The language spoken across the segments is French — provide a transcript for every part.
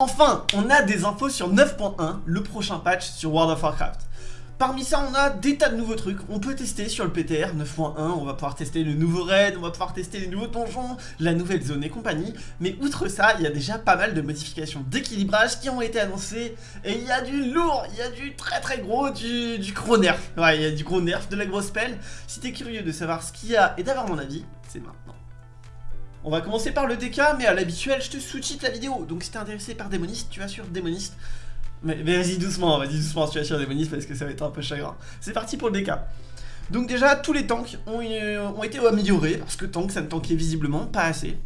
Enfin, on a des infos sur 9.1, le prochain patch sur World of Warcraft. Parmi ça, on a des tas de nouveaux trucs. On peut tester sur le PTR 9.1, on va pouvoir tester le nouveau raid, on va pouvoir tester les nouveaux donjons, la nouvelle zone et compagnie. Mais outre ça, il y a déjà pas mal de modifications d'équilibrage qui ont été annoncées. Et il y a du lourd, il y a du très très gros, du, gros nerf. Ouais, il y a du gros nerf, de la grosse pelle. Si t'es curieux de savoir ce qu'il y a et d'avoir mon avis, c'est maintenant. On va commencer par le DK, mais à l'habituel, je te sous-titre la vidéo. Donc si t'es intéressé par Démoniste, tu vas sur Démoniste. Mais, vas-y doucement, vas-y doucement, tu vas sur Démoniste parce que ça va être un peu chagrin. C'est parti pour le DK. Donc déjà, tous les tanks ont, euh, été améliorés, parce que tank, ça ne tankait visiblement pas assez.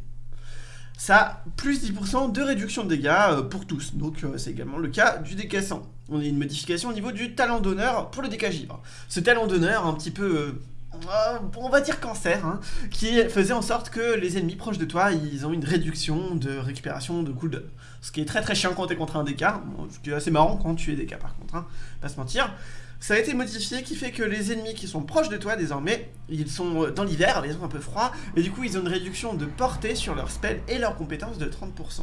Ça plus 10% de réduction de dégâts euh, pour tous, donc euh, c'est également le cas du DK 100. On a une modification au niveau du talent d'honneur pour le DK givre. Ce talent d'honneur, un petit peu on va dire cancer, hein, qui faisait en sorte que les ennemis proches de toi, ils ont une réduction de récupération de cooldown. Ce qui est très très chiant quand t'es contre un DK, ce qui est assez marrant quand tu es DK par contre, hein, pas se mentir. Ça a été modifié qui fait que les ennemis qui sont proches de toi désormais, ils sont dans l'hiver, ils ont un peu froid, et du coup ils ont une réduction de portée sur leurs spells et leurs compétences de 30%.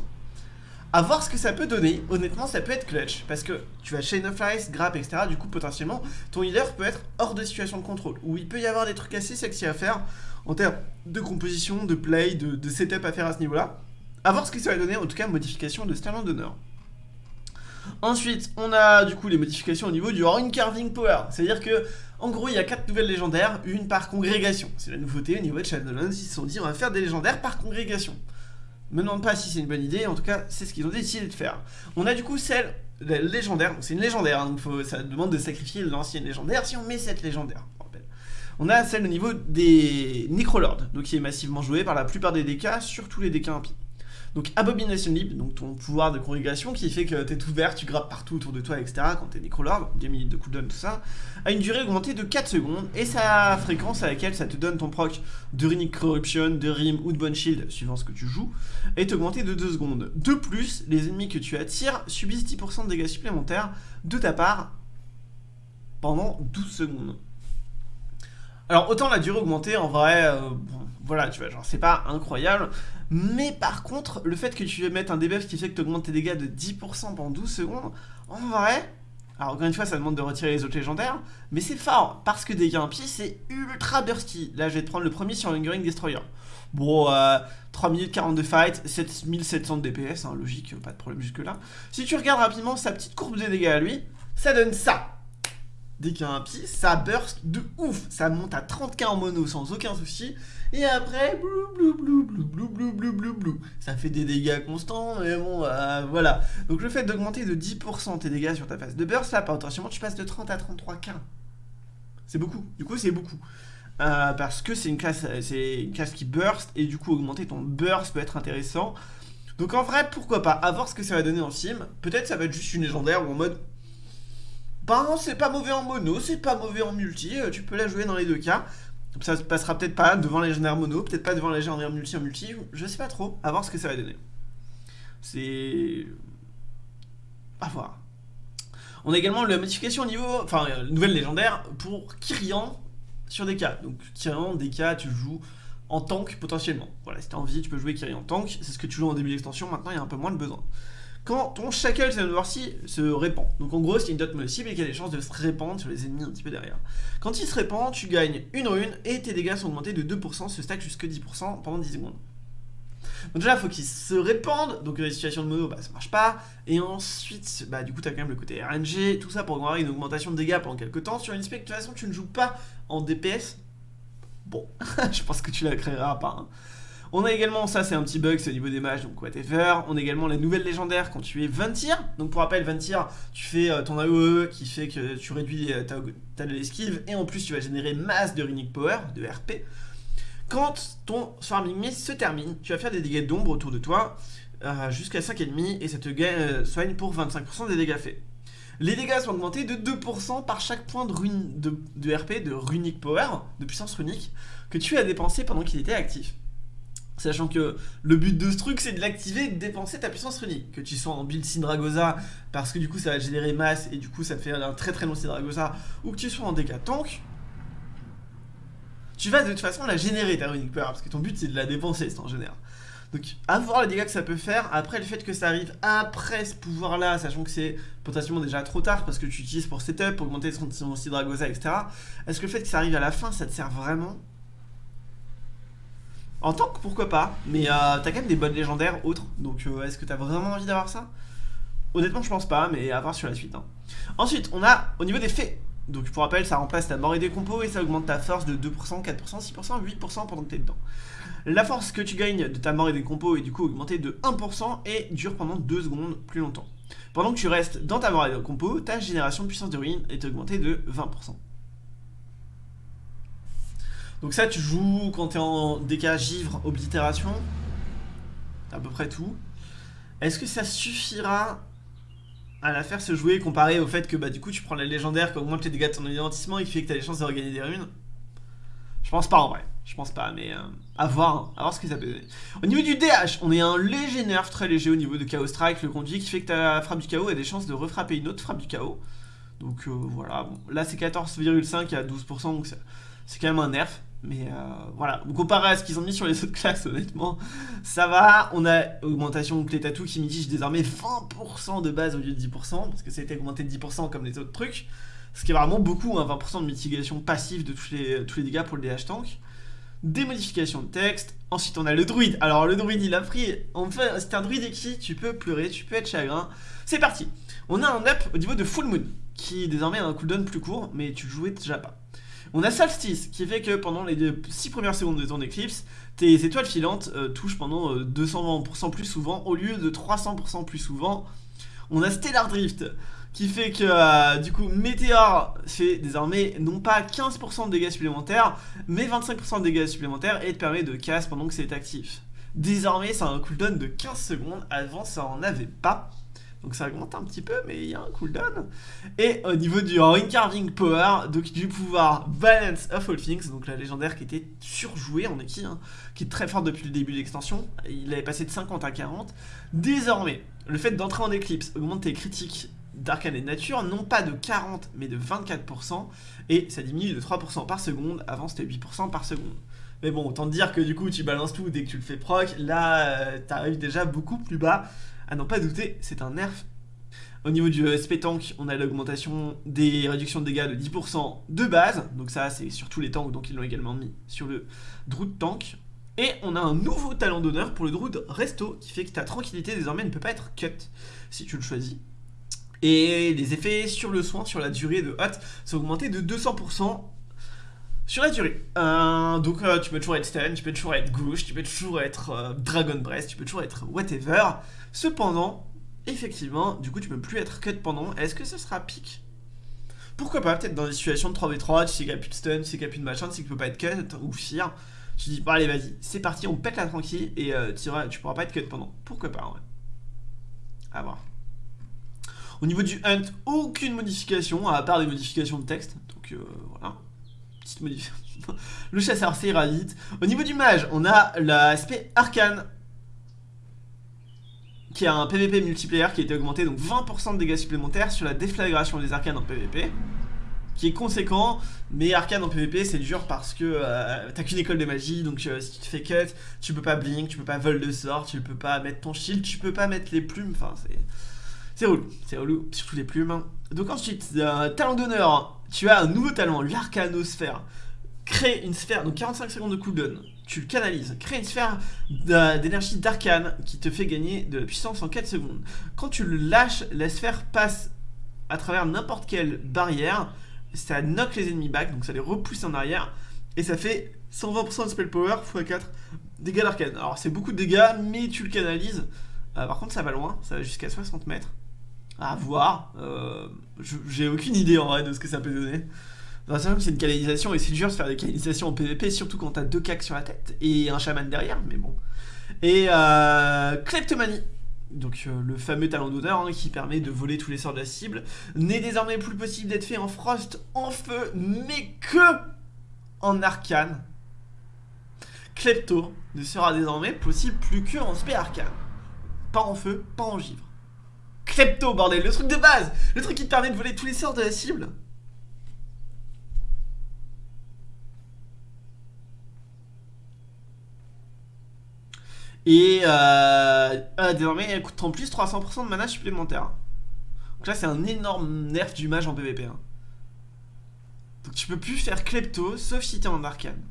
A voir ce que ça peut donner, honnêtement ça peut être clutch, parce que tu vas Chain of Ice, Grab, etc. Du coup potentiellement ton healer peut être hors de situation de contrôle, où il peut y avoir des trucs assez sexy à faire en termes de composition, de play, de, setup à faire à ce niveau-là. A voir ce que ça va donner, en tout cas modification de Sterling d'honneur. Ensuite, on a du coup les modifications au niveau du Rune Carving Power, c'est-à-dire que en gros, il y a 4 nouvelles légendaires, une par congrégation. C'est la nouveauté au niveau de Shadowlands, ils se sont dit on va faire des légendaires par congrégation. Me demande pas si c'est une bonne idée, en tout cas, c'est ce qu'ils ont décidé de faire. On a du coup celle légendaire, donc c'est une légendaire, hein, donc ça demande de sacrifier l'ancienne légendaire si on met cette légendaire. On a celle au niveau des Necrolords, donc qui est massivement jouée par la plupart des DK, surtout les DK impies. Donc Abomination Leap, donc ton pouvoir de congrégation qui fait que t'es tout vert, tu grappes partout autour de toi, etc. quand t'es Necrolord, 10 minutes de cooldown, tout ça, a une durée augmentée de 4 secondes et sa fréquence à laquelle ça te donne ton proc de Runic Corruption, de Rim ou de Bone Shield, suivant ce que tu joues, est augmentée de 2 secondes. De plus, les ennemis que tu attires subissent 10% de dégâts supplémentaires de ta part pendant 12 secondes. Alors autant la durée augmentée en vrai, euh, voilà tu vois genre c'est pas incroyable, mais par contre, le fait que tu mettes un debuff qui fait que tu augmentes tes dégâts de 10% pendant 12 secondes, en vrai, alors encore une fois ça demande de retirer les autres légendaires, mais c'est fort, parce que dégâts impies c'est ultra bursty. Là je vais te prendre le premier sur Lingering Destroyer. Bon, euh, 3 minutes 42 fight, 7700 de DPS, logique, pas de problème jusque là. Si tu regardes rapidement sa petite courbe de dégâts à lui, ça donne ça dès qu'il y ça burst de ouf. Ça monte à 30k en mono sans aucun souci. Et après, blou blou blou blou blou blou blou blou blou. Ça fait des dégâts constants, mais bon, euh, voilà. Donc le fait d'augmenter de 10% tes dégâts sur ta phase de burst, là, potentiellement, tu passes de 30 à 33k. C'est beaucoup. Du coup, c'est beaucoup. Euh, parce que c'est une classe, c'est une classe qui burst et du coup augmenter ton burst peut être intéressant. Donc en vrai, pourquoi pas, à voir ce que ça va donner en sim. Peut-être ça va être juste une légendaire ou en mode ben, c'est pas mauvais en mono, c'est pas mauvais en multi, euh, tu peux la jouer dans les deux cas. Ça se passera peut-être pas devant les légendaires mono, peut-être pas devant les légendaires multi en multi, je sais pas trop, à voir ce que ça va donner. C'est... À voir. On a également la modification au niveau, enfin, euh, nouvelle légendaire pour Kyrian sur cas. Donc Kyrian, cas, tu joues en tank potentiellement. Voilà, si t'as envie, tu peux jouer Kyrian en tank, c'est ce que tu joues en début d'extension, maintenant il y a un peu moins de besoin quand ton shackle se répand. Donc en gros, c'est une dot cible et qui a des chances de se répandre sur les ennemis un petit peu derrière. Quand il se répand, tu gagnes une rune et tes dégâts sont augmentés de 2%, se stack jusque 10% pendant 10 secondes. Donc déjà, faut qu'il se répande, donc la situation de mono, bah ça marche pas. Et ensuite, bah du coup, t'as quand même le côté RNG, tout ça pour avoir une augmentation de dégâts pendant quelques temps. Sur une spec, de toute façon, tu ne joues pas en DPS. Bon, je pense que tu la créeras pas. Hein. On a également, ça c'est un petit bug, c'est au niveau des mages, donc whatever. On a également la nouvelle légendaire quand tu es 20 tirs. Donc pour rappel, 20 tirs, tu fais euh, ton AOE qui fait que tu réduis euh, ta, ta l'esquive et en plus tu vas générer masse de runic power, de RP. Quand ton Swarming Mist se termine, tu vas faire des dégâts d'ombre autour de toi euh, jusqu'à 5 ennemis et ça te soigne pour 25% des dégâts faits. Les dégâts sont augmentés de 2% par chaque point de, de, de, RP, de runic power, de puissance runique, que tu as dépensé pendant qu'il était actif. Sachant que le but de ce truc, c'est de l'activer et de dépenser ta puissance runique. Que tu sois en build Syndragosa, parce que du coup ça va générer masse et du coup ça fait un très très long Syndragosa, ou que tu sois en DK tank, tu vas de toute façon la générer ta runique power, parce que ton but c'est de la dépenser, c'est en général. Donc, à voir les dégâts que ça peut faire. Après, le fait que ça arrive après ce pouvoir-là, sachant que c'est potentiellement déjà trop tard parce que tu utilises pour setup, augmenter son Dragosa, etc. Est-ce que le fait que ça arrive à la fin, ça te sert vraiment? En que pourquoi pas, mais euh, t'as quand même des bonnes légendaires autres. Donc, euh, est-ce que t'as vraiment envie d'avoir ça? Honnêtement, je pense pas, mais à voir sur la suite. Hein. Ensuite, on a au niveau des faits. Donc pour rappel, ça remplace ta mort et des compos et ça augmente ta force de 2%, 4%, 6%, 8% pendant que t'es dedans. La force que tu gagnes de ta mort et des compos est du coup augmentée de 1% et dure pendant 2 secondes plus longtemps. Pendant que tu restes dans ta mort et des compos, ta génération de puissance de ruine est augmentée de 20%. Donc ça tu joues quand t'es en dégâts givre, oblitération, à peu près tout. Est-ce que ça suffira à la faire se jouer comparé au fait que bah du coup tu prends la légendaire qui augmente les dégâts de ton identissement et qui fait que tu as les chances de regagner des runes? Je pense pas en vrai, je pense pas, mais euh, à voir, à voir ce que ça peut donner. Au niveau du DH, on est un léger nerf très léger au niveau de Chaos Strike, le conduit qui fait que ta frappe du chaos a des chances de refrapper une autre frappe du chaos. Donc euh, voilà, là c'est 14,5 à 12%, donc c'est quand même un nerf. Mais euh, voilà, comparé à ce qu'ils ont mis sur les autres classes, honnêtement, ça va. On a augmentation Clétatou qui mitige désormais 20% de base au lieu de 10%, parce que ça a été augmenté de 10% comme les autres trucs. Ce qui est vraiment beaucoup, 20% hein, de mitigation passive de tous les, tous les dégâts pour le DH tank. Des modifications de texte. Ensuite, on a le druide. Alors, le druide, il a pris. En fait, c'est un druide qui tu peux pleurer, tu peux être chagrin. C'est parti. On a un up au niveau de Full Moon, qui désormais a un cooldown plus court, mais tu jouais déjà pas. On a Solstice, qui fait que pendant les 6 premières secondes de ton éclipse, tes étoiles filantes euh, touchent pendant 200% euh, plus souvent au lieu de 300% plus souvent. On a Stellar Drift, qui fait que euh, du coup Météor fait désormais non pas 15% de dégâts supplémentaires, mais 25% de dégâts supplémentaires et te permet de casse pendant que c'est actif. Désormais ça a un cooldown de 15 secondes, avant ça en avait pas. Donc ça augmente un petit peu, mais il y a un cooldown. Et au niveau du Ring Carving Power, donc du pouvoir Balance of All Things, donc la légendaire qui était surjouée en équipe, hein, qui est très forte depuis le début de l'extension. Il avait passé de 50 à 40. Désormais, le fait d'entrer en éclipse augmente tes critiques d'arcane et de nature, non pas de 40 mais de 24%, et ça diminue de 3% par seconde, avant c'était 8% par seconde. Mais bon, autant te dire que du coup tu balances tout dès que tu le fais proc, là euh, t'arrives déjà beaucoup plus bas, à n'en pas douter, c'est un nerf. Au niveau du SP tank, on a l'augmentation des réductions de dégâts de 10% de base. Donc ça, c'est sur tous les tanks, donc ils l'ont également mis sur le Druid tank. Et on a un nouveau talent d'honneur pour le Druid Resto, qui fait que ta tranquillité désormais ne peut pas être cut si tu le choisis. Et les effets sur le soin, sur la durée de hot, sont augmentés de 200% sur la durée. Euh, donc euh, tu peux toujours être stun, tu peux toujours être gauche, tu peux toujours être euh, Dragon Breath, tu peux toujours être whatever. Cependant, effectivement, du coup, tu peux plus être cut pendant. Est-ce que ce sera pique? Pourquoi pas, peut-être dans des situations de 3v3, tu sais qu'il n'y a plus de stun, tu sais qu'il n'y a plus de machin, tu sais qu'il peut pas être cut, ou fear. Tu dis, bon, allez, vas-y, c'est parti, on pète la tranquille, et euh, tu, tu pourras pas être cut pendant. Pourquoi pas, ouais. À voir. Au niveau du hunt, aucune modification, à part des modifications de texte. Donc, voilà. Le chasseur, c'est ira. Au niveau du mage, on a l'aspect arcane qui a un PVP multiplayer qui a été augmenté, donc 20% de dégâts supplémentaires sur la déflagration des arcanes en PVP, qui est conséquent, mais arcane en PVP c'est dur parce que euh, t'as qu'une école de magie, donc euh, si tu te fais cut, tu peux pas blink, tu peux pas vol de sort, tu peux pas mettre ton shield, tu peux pas mettre les plumes, enfin c'est... C'est relou, c'est relou, surtout les plumes. Donc ensuite, euh, talent d'honneur, tu as un nouveau talent, l'arcanosphère. Crée une sphère, donc 45 secondes de cooldown tu le canalises. Crée une sphère d'énergie d'arcane qui te fait gagner de la puissance en 4 secondes. Quand tu le lâches, la sphère passe à travers n'importe quelle barrière. Ça knock les ennemis back, donc ça les repousse en arrière. Et ça fait 120% de spell power x 4 dégâts d'arcane. Alors c'est beaucoup de dégâts, mais tu le canalises. Euh, par contre ça va loin, ça va jusqu'à 60 mètres. À voir. Euh, j'ai aucune idée en vrai de ce que ça peut donner c'est une canalisation et c'est dur de faire des canalisations en PvP, surtout quand t'as deux cacs sur la tête et un chaman derrière, mais bon. Et euh, Kleptomanie, donc euh, le fameux talent d'odeur hein, qui permet de voler tous les sorts de la cible, n'est désormais plus possible d'être fait en frost, en feu, mais que en arcane. Klepto ne sera désormais possible plus que en spé arcane. Pas en feu, pas en givre. Klepto, bordel, le truc de base Le truc qui te permet de voler tous les sorts de la cible Et euh, euh, désormais, elle coûte en plus 300% de mana supplémentaire. Donc là, c'est un énorme nerf du mage en PvP. Hein. Donc tu peux plus faire Klepto, sauf si t'es en arcane.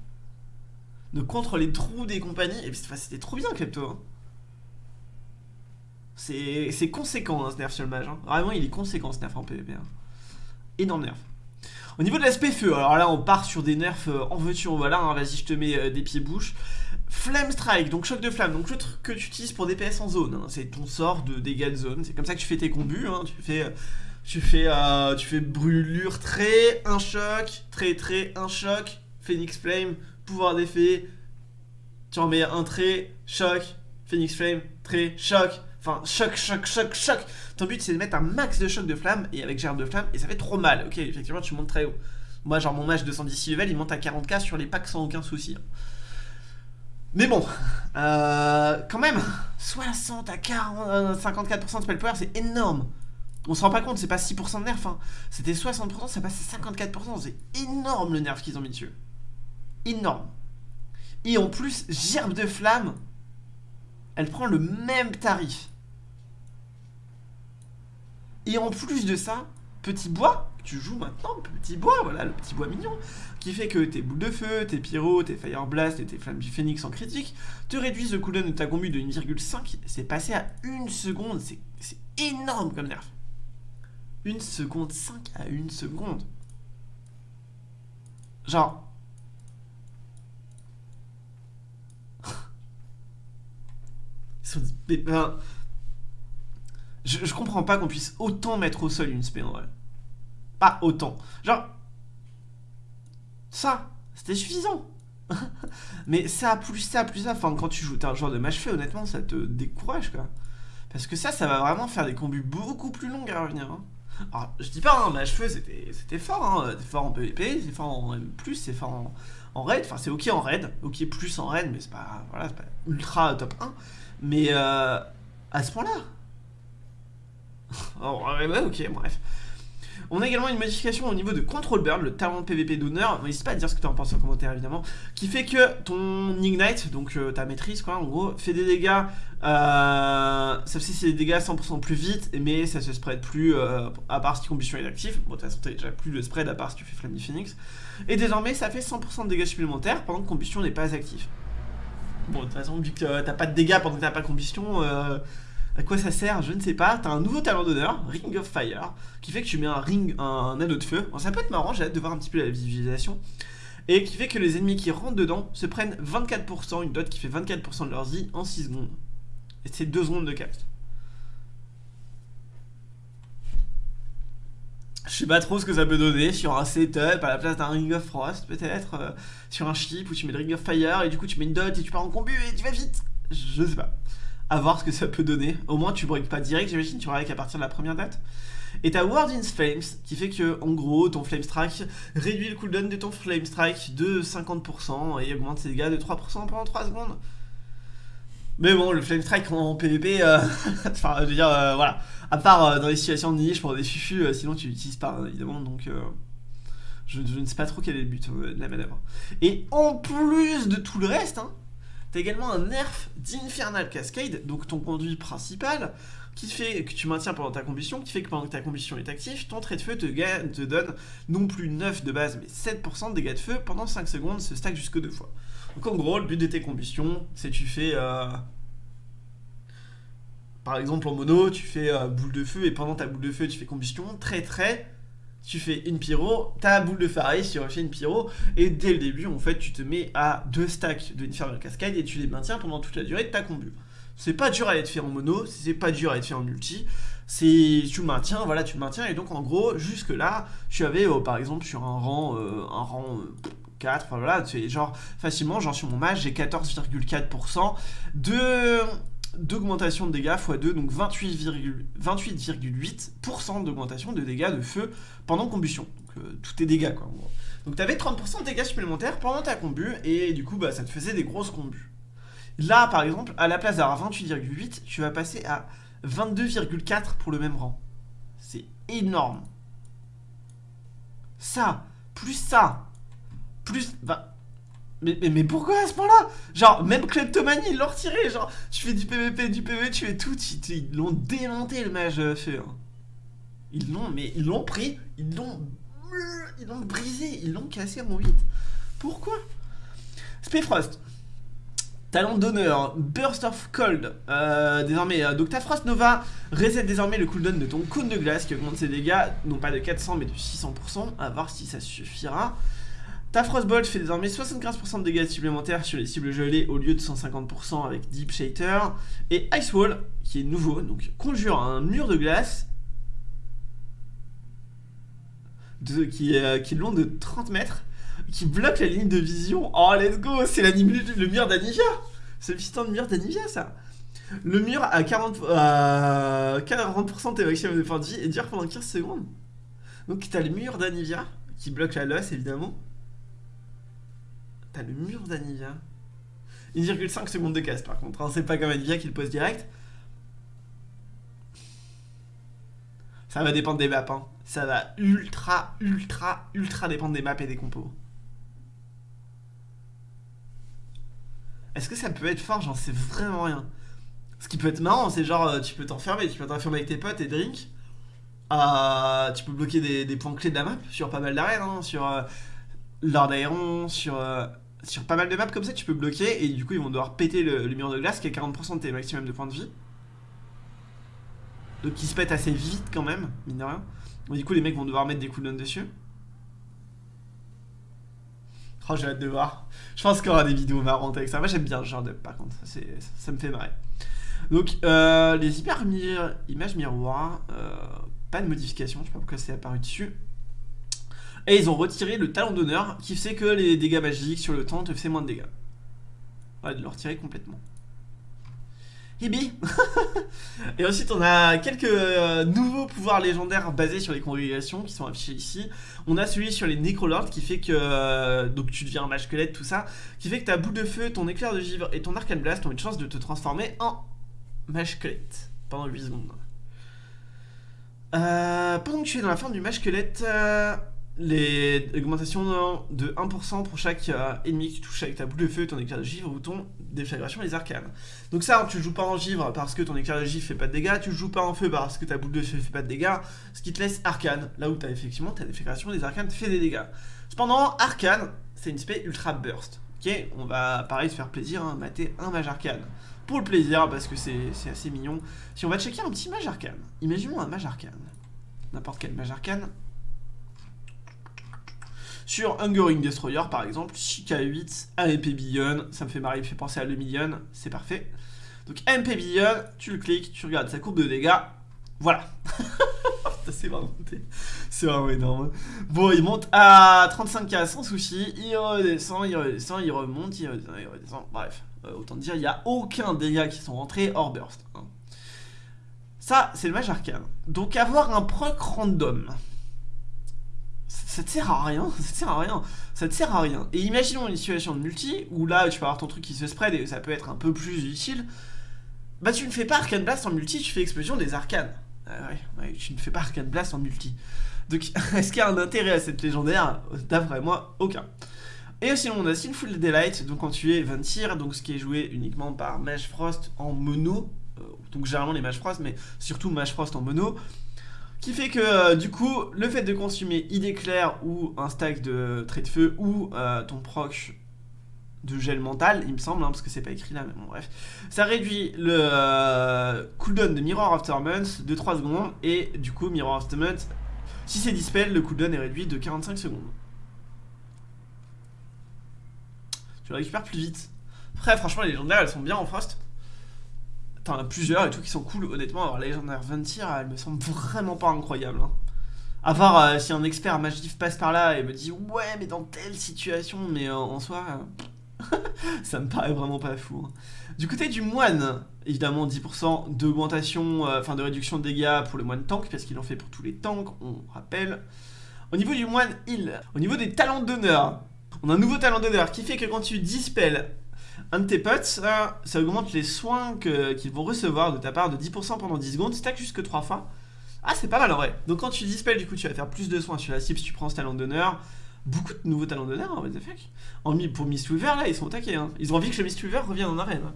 Donc contre les trous des compagnies, et c'était trop bien Klepto. C'est conséquent hein, ce nerf sur le mage. Hein. Vraiment, il est conséquent ce nerf en PvP. Hein. Énorme nerf. Au niveau de l'aspect feu, alors là on part sur des nerfs euh, en voiture, voilà, hein, vas-y je te mets euh, des pieds bouches. Flame Strike, donc choc de flamme, donc le truc que tu utilises pour DPS en zone, c'est ton sort de dégâts de zone, c'est comme ça que tu fais tes combus, tu fais... Euh, tu fais, tu fais brûlure, trait, un choc, trait, trait, un choc, Phoenix Flame, pouvoir d'effet, tu en mets un trait, choc, Phoenix Flame, trait, choc, Enfin, choc, choc, choc, choc. Ton but, c'est de mettre un max de choc de flamme et avec gerbe de flamme, et ça fait trop mal. Ok, effectivement, tu montes très haut. Moi, genre, mon match 210 level, il monte à 40k sur les packs sans aucun souci. Mais bon, euh, quand même, 60 à 40, 54% de spell power, c'est énorme. On se rend pas compte, c'est pas 6% de nerf, hein. c'était 60%, ça passe à 54%, c'est énorme le nerf qu'ils ont mis dessus. Énorme. Et en plus, gerbe de flamme, elle prend le même tarif. Et en plus de ça, petit bois, tu joues maintenant, petit bois, voilà, le petit bois mignon, qui fait que tes boules de feu, tes pyros, tes fire blast et tes flammes du phénix en critique te réduisent le cooldown de ta combu de 1,5. C'est passé à 1 seconde, c'est énorme comme nerf. 1 seconde 5 à 1 seconde. Genre, je, comprends pas qu'on puisse autant mettre au sol une spé en. Pas autant. Genre, ça, c'était suffisant. Mais ça, plus ça, plus ça, enfin, quand tu joues, un genre de match fait, honnêtement, ça te décourage, quoi. Parce que ça, ça va vraiment faire des combus beaucoup plus longs à revenir. Hein. Alors, je dis pas, hein, match feu, c'était fort, hein. C'est fort en PvP, c'est fort en M+, c'est fort en, en raid. Enfin, c'est ok en raid, ok plus en raid, mais c'est pas, voilà, pas ultra top 1. Mais euh, à ce point-là oh, ouais, ok, bref. On a également une modification au niveau de Control Bird, le talent PVP d'honneur. N'hésite pas à dire ce que tu en penses en commentaire évidemment. Qui fait que ton Ignite, donc euh, ta maîtrise quoi, en gros, fait des dégâts. Euh, si c'est des dégâts 100% plus vite, mais ça se spread plus euh, à part si combustion est active. Bon, de toute façon, t'as déjà plus le spread à part si tu fais Flammy Phoenix. Et désormais, ça fait 100% de dégâts supplémentaires pendant que combustion n'est pas active. Bon, de toute façon, vu que t'as pas de dégâts pendant que t'as pas combustion, euh, à quoi ça sert Je ne sais pas. T'as un nouveau talent d'honneur, Ring of Fire, qui fait que tu mets un ring, un, anneau de feu. ça peut être marrant, j'ai hâte de voir un petit peu la visualisation. Et qui fait que les ennemis qui rentrent dedans se prennent 24%, une dot qui fait 24% de leur vie en 6 secondes. Et c'est 2 secondes de cast. Je sais pas trop ce que ça peut donner sur un setup à la place d'un Ring of Frost, peut-être. Euh, sur un chip où tu mets le Ring of Fire et du coup tu mets une dot et tu pars en combu et tu vas vite. Je sais pas. À voir ce que ça peut donner. Au moins tu breaks pas direct, j'imagine, tu breaks à partir de la première date. Et t'as Word in Flames qui fait que, en gros, ton Flame Strike réduit le cooldown de ton Flame Strike de 50% et augmente ses dégâts de 3% pendant 3 secondes. Mais bon, le Flame Strike en PvP, euh, enfin, je veux dire, euh, voilà. À part euh, dans les situations de niche pour des fufus, sinon tu l'utilises pas, évidemment, donc... Je, ne sais pas trop quel est le but de la manœuvre. Et en plus de tout le reste, hein, t'as également un nerf d'Infernal Cascade, donc ton conduit principal, qui fait que tu maintiens pendant ta combustion, qui fait que pendant que ta combustion est active, ton trait de feu te, donne non plus 9 de base, mais 7% de dégâts de feu pendant 5 secondes, se stack jusque deux fois. Donc en gros, le but de tes combustions, c'est tu fais... Euh, par exemple en mono, tu fais euh, boule de feu, et pendant ta boule de feu, tu fais combustion, très très... Tu fais une pyro, ta boule de arrive, tu refais une pyro, et dès le début, en fait, tu te mets à deux stacks de Infernal Cascade et tu les maintiens pendant toute la durée de ta combu. C'est pas dur à être fait en mono, c'est pas dur à être fait en multi, c'est tu maintiens, voilà, tu maintiens, et donc en gros, jusque là, tu avais euh, par exemple sur un rang, un rang 4, enfin voilà, c'est genre facilement, genre sur mon match, j'ai 14,4% de d'augmentation de dégâts x2, donc 28,8% d'augmentation de dégâts de feu pendant combustion. Donc euh, tous tes dégâts quoi. Donc tu avais 30% de dégâts supplémentaires pendant ta combu, et du coup bah, ça te faisait des grosses combus. Là par exemple, à la place d'avoir 28,8, tu vas passer à 22,4 pour le même rang. C'est énorme. Ça, plus ça, plus... Bah, mais, mais, mais, pourquoi à ce point-là? Genre, même Kleptomanie, ils l'ont retiré. Genre, tu fais du PVP, du PV, tu fais tout. Ils l'ont démonté, le mage feu. Ils l'ont, mais ils l'ont pris, ils l'ont. Brisé, ils l'ont cassé en 8. Pourquoi? Spayfrost. Talent d'honneur, Burst of Cold, euh, désormais, euh, donc ta Frost Nova reset désormais le cooldown de ton cône de glace qui augmente ses dégâts, non pas de 400 mais de 600%, à voir si ça suffira. Ta Frostbolt fait désormais 75% de dégâts supplémentaires sur les cibles gelées au lieu de 150% avec Deep Shater. Et Ice Wall, qui est nouveau, donc conjure un mur de glace qui, est, qui est long de 30 mètres qui bloque la ligne de vision. Oh, let's go C'est le mur d'Anivia C'est le piston de mur d'Anivia, ça Le mur à 40%, euh, 40 de maximum de points de vie et dure pendant 15 secondes. Donc t'as le mur d'Anivia, qui bloque la loss, évidemment. Le mur d'Anivia. 1,5 secondes de casse, par contre. Hein. C'est pas comme Anivia qui le pose direct. Ça va dépendre des maps, hein. Ça va ultra, ultra, ultra dépendre des maps et des compos. Est-ce que ça peut être fort? J'en sais vraiment rien. Ce qui peut être marrant, c'est genre, euh, tu peux t'enfermer, tu peux t'enfermer avec tes potes et drink. Euh, tu peux bloquer des, points clés de la map sur pas mal d'arènes, hein, sur euh, Lord Aeron, sur, sur pas mal de maps comme ça, tu peux bloquer et du coup ils vont devoir péter le, mur de glace qui est 40% de tes maximum de points de vie. Donc qui se pète assez vite quand même, mine de rien. du coup les mecs vont devoir mettre des cooldowns dessus. Oh, j'ai hâte de voir. Je pense qu'il y aura des vidéos marrantes avec ça. Moi, j'aime bien ce genre de par contre. Ça, ça me fait marrer. Donc, euh, les hyper images miroirs, euh, pas de modification. Je sais pas pourquoi c'est apparu dessus. Et ils ont retiré le talon d'honneur qui fait que les dégâts magiques sur le temps te fait moins de dégâts. Ouais, de le retirer complètement. Hibi Et ensuite on a quelques euh, nouveaux pouvoirs légendaires basés sur les congrégations qui sont affichés ici. On a celui sur les Necrolords qui fait que euh, donc tu deviens un mage squelette, tout ça, qui fait que ta boule de feu, ton éclair de givre et ton arcane blast ont une chance de te transformer en mage squelette pendant 8 secondes. Euh, pendant que tu es dans la forme du mage squelette, les augmentations de 1% pour chaque euh, ennemi que tu touches avec ta boule de feu, ton éclair de givre ou ton déflagration les arcanes. Donc ça, tu joues pas en givre parce que ton éclair de givre fait pas de dégâts, tu joues pas en feu parce que ta boule de feu fait pas de dégâts, ce qui te laisse arcane, là où as effectivement ta déflagration les arcanes fait des dégâts. Cependant, arcane, c'est une spé ultra burst. Ok, on va pareil se faire plaisir, hein, mater un mage arcane. Pour le plaisir, parce que c'est assez mignon. Si on va checker un petit mage arcane, imaginons un mage arcane. N'importe quel mage arcane, sur Hungering Destroyer, par exemple, Chica 8, AMP Billion, ça me fait marrer, il me fait penser à le million, c'est parfait. Donc AMP Billion, tu le cliques, tu regardes sa courbe de dégâts, voilà. c'est vraiment, vraiment énorme. Bon, il monte à 35k sans souci, il redescend, il redescend, il remonte, il redescend, il redescend. Bref, euh, autant dire, il n'y a aucun dégât qui sont rentrés hors burst. Hein. Ça, c'est le mage arcane. Donc avoir un proc random ça te sert à rien, ça te sert à rien, ça te sert à rien. Et imaginons une situation de multi, où là tu peux avoir ton truc qui se spread et ça peut être un peu plus utile, bah tu ne fais pas Arcane Blast en multi, tu fais explosion des arcanes. Ah ouais, tu ne fais pas Arcane Blast en multi. Donc est-ce qu'il y a un intérêt à cette légendaire? D'après moi, aucun. Et sinon on a Sinful Delight, donc quand tu es Ventir, donc ce qui est joué uniquement par Mage Frost en mono, euh, donc généralement les Mage Frost, mais surtout Mage Frost en mono, qui fait que euh, du coup, le fait de consommer idée claire ou un stack de trait de feu ou euh, ton proc de gel mental, il me semble, hein, parce que c'est pas écrit là, mais bon bref, ça réduit le euh, cooldown de Mirror Torment de 3 secondes et du coup Mirror Torment, si c'est dispel, le cooldown est réduit de 45 secondes. Tu le récupères plus vite. Après franchement les légendaires elles sont bien en frost t'en plusieurs et tout qui sont cool. Honnêtement, alors légendaire Ventir, elle me semble vraiment pas incroyable. Hein. À part euh, si un expert Magif passe par là et me dit ouais, mais dans telle situation, mais euh, en soi, euh, ça me paraît vraiment pas fou. Hein. Du côté du moine, évidemment 10% d'augmentation, enfin de réduction de dégâts pour le moine tank, parce qu'il en fait pour tous les tanks, on rappelle. Au niveau du moine heal, au niveau des talents d'honneur, on a un nouveau talent d'honneur qui fait que quand tu dispels un de tes potes, ça, augmente les soins qu'ils vont recevoir de ta part de 10% pendant 10 secondes, stack jusque 3 fois. Ah, c'est pas mal en vrai. Donc quand tu dispels, du coup, tu vas faire plus de soins sur la cible si tu prends ce talent d'honneur. Beaucoup de nouveaux talents d'honneur, hein, what pour Miss Weaver, là, ils sont attaqués. Hein. Ils ont envie que le Miss Weaver revienne en arène.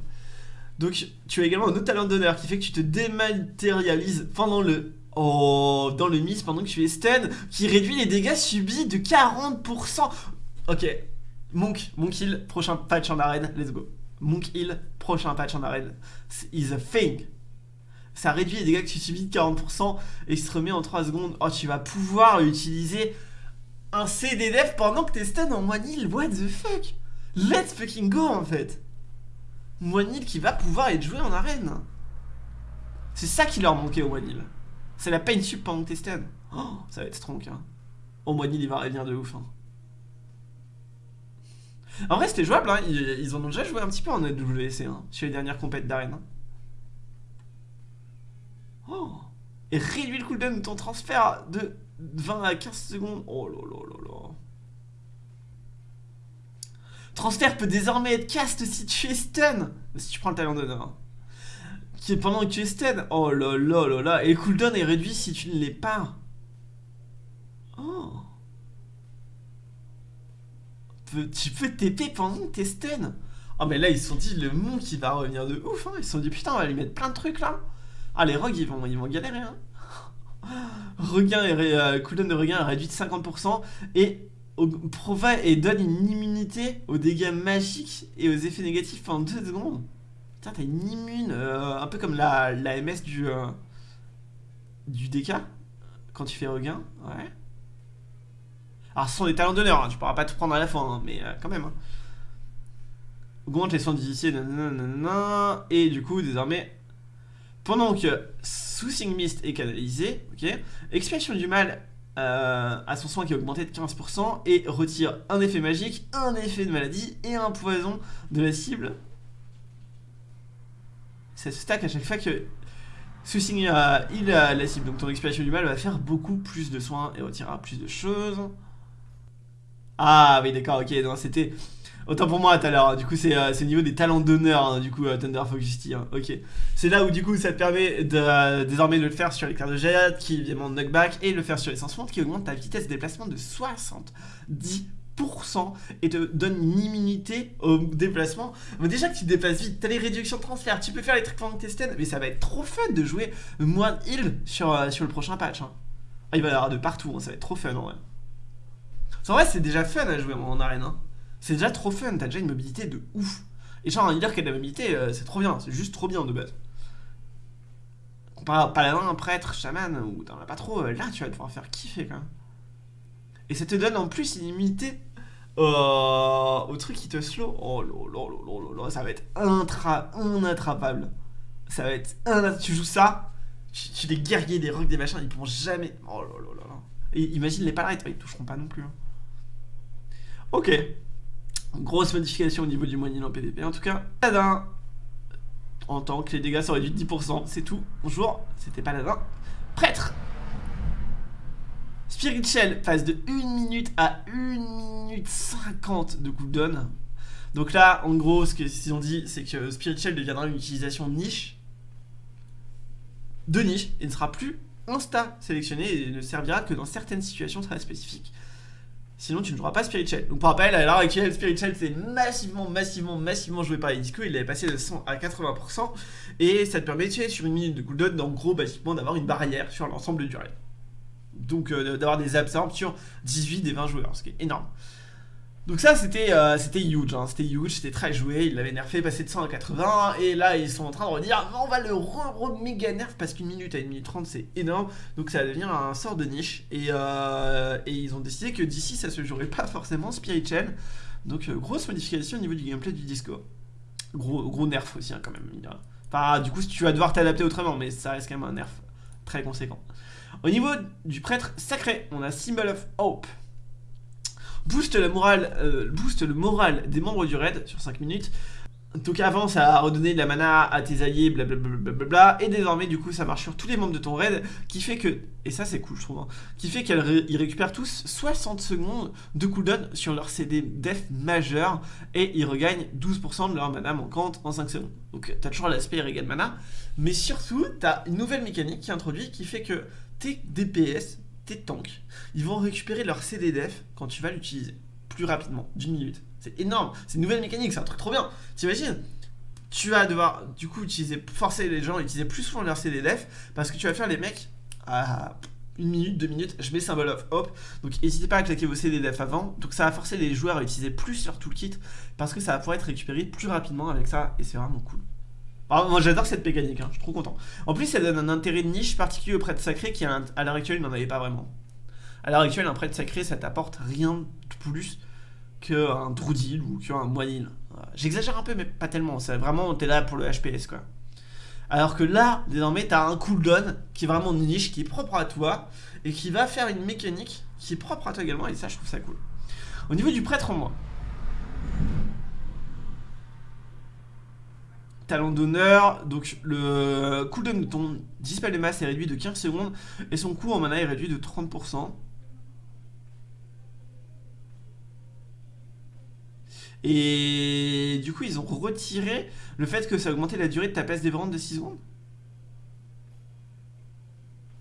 Donc, tu as également un autre talent d'honneur qui fait que tu te dématérialises pendant le Oh, dans le miss pendant que tu es stun, qui réduit les dégâts subis de 40%. Ok, Monk, Monk Hill, prochain patch en arène, let's go. Monk Hill, prochain patch en arène, is a thing. Ça réduit les dégâts que tu subis de 40% et se remet en 3 secondes. Oh, tu vas pouvoir utiliser un CD def pendant que t'es stun en One Hill, what the fuck? Let's fucking go en fait One Hill qui va pouvoir être joué en arène. C'est ça qui leur manquait au One Hill. C'est la pain sup pendant que t'es stun. Oh, ça va être strong. Hein. Au moins, il va revenir de ouf. Hein. En vrai, c'était jouable. Hein. Ils, en ont déjà joué un petit peu en AWC hein, sur les dernières compètes d'arène. Hein. Oh Et réduit le cooldown de ton transfert de 20 à 15 secondes. Oh là là là là. Transfert peut désormais être cast si tu es stun. Si tu prends le talent d'honneur. Hein qui est pendant que tu es stun. Oh là là là là. Et le cooldown est réduit si tu ne l'es pas. Oh. Tu peux TP pendant que t'es stun. Oh mais là ils se sont dit le monde qui va revenir de ouf. Hein. Ils se sont dit putain on va lui mettre plein de trucs là. Ah les rogues ils vont, ils vont galérer. Hein. Regain et euh, cooldown de regain réduit de 50% et et donne une immunité aux dégâts magiques et aux effets négatifs pendant 2 secondes. Putain, t'as une immune, euh, un peu comme la, la MS du, euh, du DK, quand tu fais regain, ouais. Alors ce sont des talents d'honneur, hein, tu pourras pas tout prendre à la fois, hein, mais euh, quand même. Hein. Augmente les soins difficiles, et du coup, désormais, pendant que Soothing Mist est canalisé, ok, Expiation du mal a son soin qui est augmenté de 15% et retire un effet magique, un effet de maladie et un poison de la cible ça se stack à chaque fois que Soussing a il a la cible. Donc ton expiration du mal va faire beaucoup plus de soins et retirera plus de choses. Ah oui d'accord, ok, non c'était... Autant pour moi tout à l'heure, du coup c'est euh, au niveau des talents d'honneur, hein, du coup euh, Thunder Focusty, hein. ok. C'est là où du coup ça te permet de, désormais de le faire sur cartes de jet, qui évidemment knockback, et le faire sur les sens qui augmente ta vitesse de déplacement de 70% et te donne une immunité au déplacement. Mais déjà que tu déplaces vite, t'as les réductions de transfert, tu peux faire les trucs pendant t'es mais ça va être trop fun de jouer moins heal sur, euh, sur le prochain patch. Hein. Ah, il va y avoir de partout, hein, ça va être trop fun en vrai. En vrai, c'est déjà fun à jouer en arène. Hein. C'est déjà trop fun, t'as déjà une mobilité de ouf. Et genre, un healer qui a de la mobilité, euh, c'est trop bien, c'est juste trop bien de base. Pas paladin, prêtre, chaman, ou t'en as pas trop, euh, là tu vas pouvoir faire kiffer quand même. Et ça te donne en plus une immunité euh, au truc qui te slow. Oh là ça va être intra inattrapable. Ça va être un Tu joues ça, tu, les guerriers, des rocs, des machins, ils pourront jamais. Oh là là là. Et imagine les palarites, ils toucheront pas non plus. Hein. Ok. Grosse modification au niveau du moyen en PDP. En tout cas, Paladin. En tant que les dégâts sont réduits de 10%, c'est tout. Bonjour, c'était Paladin. Prêtre Spirit Shell passe de 1 minute à 1 minute 50 de cooldown. Donc là, en gros, ce qu'ils ont dit, c'est que Spirit Shell deviendra une utilisation niche. De niche, et ne sera plus insta sélectionné et ne servira que dans certaines situations très spécifiques. Sinon, tu ne joueras pas Spirit Shell. Donc, pour rappel, à l'heure actuelle, Spirit Shell, c'est massivement, massivement, massivement joué par les discos. Il est passé de 100 à 80%. Et ça te permet, tu sur une minute de cooldown, en gros, basiquement, d'avoir une barrière sur l'ensemble du raid donc euh, d'avoir des absorbs sur 18 des 20 joueurs, ce qui est énorme. Donc ça c'était euh, c'était huge, hein. c'était huge, c'était très joué, ils l'avaient nerfé, passé de 100 à 80, et là ils sont en train de redire on va le re, méga nerf parce qu'une minute à une minute 30 c'est énorme, donc ça va devenir un sort de niche, et, euh, ils ont décidé que d'ici ça se jouerait pas forcément spirituel, donc grosse modification au niveau du gameplay du disco. Gros, gros nerf aussi hein, quand même, enfin du coup tu vas devoir t'adapter autrement, mais ça reste quand même un nerf très conséquent. Au niveau du prêtre sacré, on a Symbol of Hope. Booste, la morale, euh, le moral des membres du raid sur 5 minutes. Donc avant ça a redonné de la mana à tes alliés, blablabla, et désormais du coup ça marche sur tous les membres de ton raid, qui fait que, et ça c'est cool je trouve, hein, qui fait qu'ils récupèrent tous 60 secondes de cooldown sur leur CD def majeur, et ils regagnent 12% de leur mana manquante en 5 secondes. Donc t'as toujours l'aspect regain mana, mais surtout t'as une nouvelle mécanique qui est introduite qui fait que tes DPS tes tanks, ils vont récupérer leur CD def quand tu vas l'utiliser plus rapidement, d'une minute. C'est énorme, c'est une nouvelle mécanique, c'est un truc trop bien. T'imagines? Tu vas devoir du coup utiliser, forcer les gens à utiliser plus souvent leur CD def parce que tu vas faire les mecs à une minute, deux minutes, je mets symbol of hope. Donc n'hésitez pas à claquer vos CD def avant. Donc ça va forcer les joueurs à utiliser plus leur toolkit parce que ça va pouvoir être récupéré plus rapidement avec ça et c'est vraiment cool. Ah, moi j'adore cette mécanique, hein, je suis trop content. En plus, ça donne un intérêt de niche particulier au prêtre sacré qui, à l'heure actuelle, n'en avait pas vraiment. À l'heure actuelle, un prêtre sacré, ça t'apporte rien de plus qu'un Druidil ou qu'un Moinil. J'exagère un peu, mais pas tellement. C'est vraiment, t'es là pour le HPS, quoi. Alors que là, désormais, t'as un cooldown qui est vraiment niche, qui est propre à toi, et qui va faire une mécanique qui est propre à toi également, et ça, je trouve ça cool. Au niveau du prêtre en moi, talent d'honneur, donc le cooldown de ton dispel de masse est réduit de 15 secondes et son coût en mana est réduit de 30%. Et du coup, ils ont retiré le fait que ça a augmenté la durée de ta passe des de 6 secondes.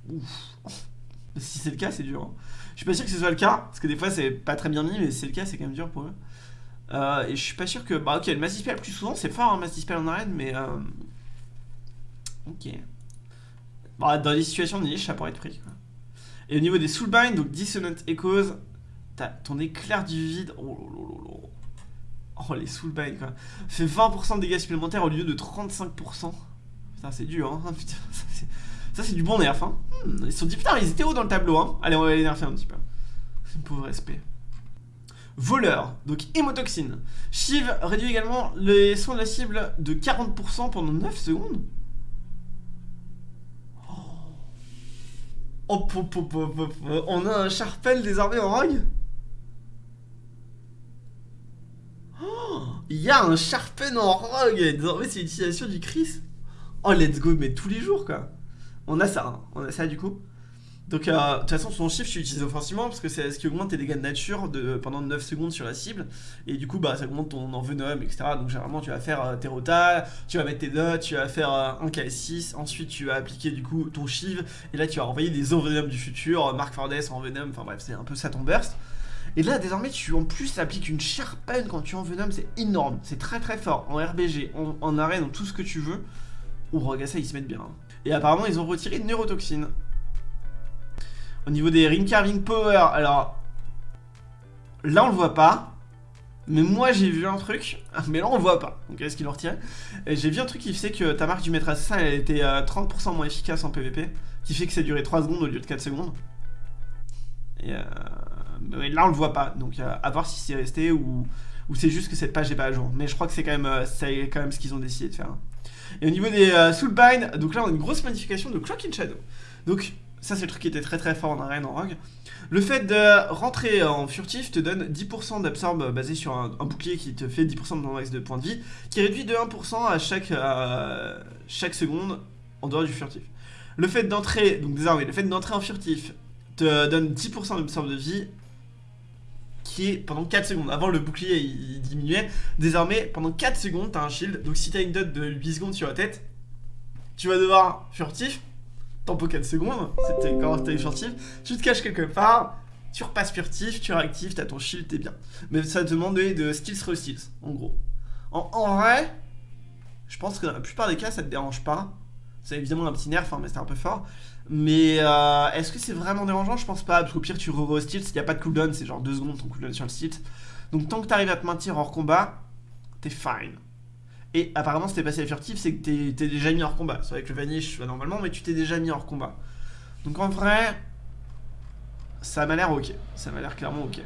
Ouf. Si c'est le cas, c'est dur. Hein. Je suis pas sûr que ce soit le cas, parce que des fois c'est pas très bien mis, mais c'est le cas, c'est quand même dur pour eux. Euh, et je suis pas sûr que... Bah ok, le mass dispel plus souvent, c'est fort, hein, mass dispel en arène, mais... Euh... Ok. Bah, dans les situations de niche, ça pourrait être pris, quoi. Et au niveau des soulbind, donc Dissonant Echoes, t'as ton éclair du vide... Oh là Oh, les soulbind, quoi. Fait 20% de dégâts supplémentaires au lieu de 35%. Putain, c'est dur, hein. Putain, ça, c'est du bon nerf, hein. Hmm, ils sont dit, putain, ils étaient hauts dans le tableau, hein. Allez, on va les nerfer un petit peu. Pauvre respect. Voleur, donc hémotoxine. Shiv réduit également les soins de la cible de 40% pendant 9 secondes. Oh, on a un Sharpel désormais en rogue oh, Il y a un Sharpen en rogue Désormais c'est l'utilisation du Chris Oh let's go mais tous les jours quoi On a ça, hein. on a ça du coup donc, euh, de toute façon, son chiffre, tu l'utilises offensivement parce que c'est ce qui augmente tes dégâts de nature pendant 9 secondes sur la cible. Et du coup, bah, ça augmente ton envenom, etc. Donc, généralement, tu vas faire euh, tes rotas, tu vas mettre tes dots, tu vas faire euh, un KS6. Ensuite, tu vas appliquer du coup ton shiv. Et là, tu vas envoyer des envenoms du futur, Mark Fordes envenom. Enfin, bref, c'est un peu ça ton burst. Et là, désormais, tu en plus appliques une sharpen quand tu envenomes. C'est énorme. C'est très très fort. En RBG, en, arène, dans tout ce que tu veux. Regarde ça, ils se mettent bien. Hein. Et apparemment, ils ont retiré neurotoxine. Au niveau des ring carving power, alors là on le voit pas. Mais moi j'ai vu un truc, mais là on le voit pas. Donc est-ce qu'il le retiré J'ai vu un truc qui fait que ta marque du maître assassin elle était 30% euh, moins efficace en PvP. Qui fait que ça durait 3 secondes au lieu de 4 secondes. Et euh, mais là on le voit pas. Donc euh, à voir si c'est resté ou, c'est juste que cette page est pas à jour. Mais je crois que c'est quand, même, c'est quand même ce qu'ils ont décidé de faire. Et au niveau des Soulbind, donc là on a une grosse modification de Clock in Shadow. Donc ça, c'est le truc qui était très très fort en arène, en rogue. Le fait de rentrer en furtif te donne 10% d'absorbe basé sur un, bouclier qui te fait 10% de max de points de vie, qui réduit de 1% à chaque, chaque seconde en dehors du furtif. Le fait d'entrer, donc désormais, le fait d'entrer en furtif te donne 10% d'absorbe de vie qui est pendant 4 secondes. Avant le bouclier il diminuait. Désormais, pendant 4 secondes, t'as un shield. Donc si t'as une dot de 8 secondes sur la tête, tu vas devoir furtif tempo 4 secondes, c'était quand t'es furtif, tu te caches quelque part, tu repasses furtif, tu réactives, t'as ton shield, t'es bien. Mais ça demandait de skills re en gros. En, vrai, je pense que dans la plupart des cas, ça te dérange pas. C'est évidemment un petit nerf, hein, mais c'était un peu fort. Mais euh, est-ce que c'est vraiment dérangeant? Je pense pas, parce qu'au pire, tu re-re il n'y a pas de cooldown, c'est genre 2 secondes ton cooldown sur le stealth. Donc tant que t'arrives à te maintenir hors combat, t'es fine. Et apparemment, si t'es passé à furtif, c'est que t'es déjà mis hors combat. C'est vrai que le vanish va normalement, mais tu t'es déjà mis hors combat. Donc en vrai, ça m'a l'air ok. Ça m'a l'air clairement ok.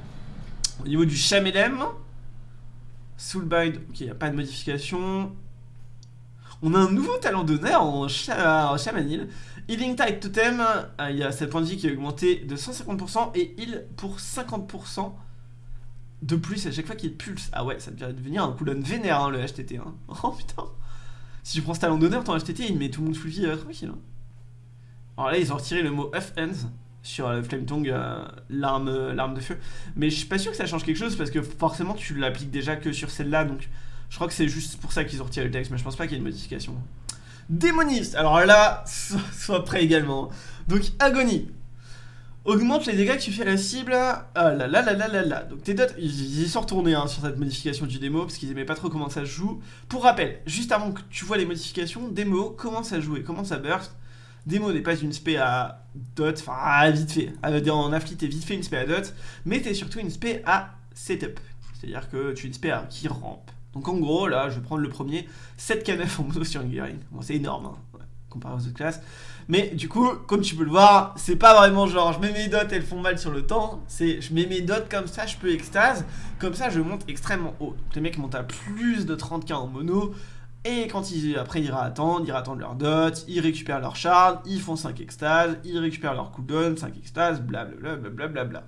Au niveau du Chamelem, Soulbind, ok, il a pas de modification. On a un nouveau talent d'honneur en, Chamanil. Healing Tide Totem, euh, il y a cette point de vie qui est augmenté de 150% et heal pour 50% de plus à chaque fois qu'il pulse. Ah ouais, ça devient devenir un cooldown vénère hein, le HTT. Hein. Oh putain. Si tu prends ce talent d'honneur, ton HTT il met tout le monde vie euh, tranquille. Hein. Alors là, ils ont retiré le mot F-Ends sur le Flame Tongue, euh, l'arme de feu. Mais je suis pas sûr que ça change quelque chose parce que forcément tu l'appliques déjà que sur celle-là. Donc je crois que c'est juste pour ça qu'ils ont retiré le texte, mais je pense pas qu'il y ait une modification. Démoniste Alors là, sois prêt également. Donc Agonie. Augmente les dégâts que tu fais à la cible. Ah là là là là là là. Donc tes dots, ils y sont retournés hein, sur cette modification du démo parce qu'ils aimaient pas trop comment ça se joue. Pour rappel, juste avant que tu vois les modifications, démo, comment ça jouer, comment ça burst? Démo n'est pas une spé à dot, enfin vite fait. En affli, t'es vite fait une spé à dot, mais t'es surtout une spé à setup. C'est-à-dire que tu es une spé à qui rampe. Donc en gros, là, je vais prendre le premier, 7 K9 en mono sur une gearing. Bon, c'est énorme, hein, comparé aux autres classes. Mais du coup, comme tu peux le voir, c'est pas vraiment genre je mets mes dots, elles font mal sur le temps. C'est je mets mes dots comme ça, je peux extase. Comme ça, je monte extrêmement haut. les mecs montent à plus de 30k en mono. Et quand ils, après, ils attendent, ils attendent leur dot, ils récupèrent leur shard, ils font 5 extases, ils récupèrent leur cooldown, 5 extases, blablabla. Bla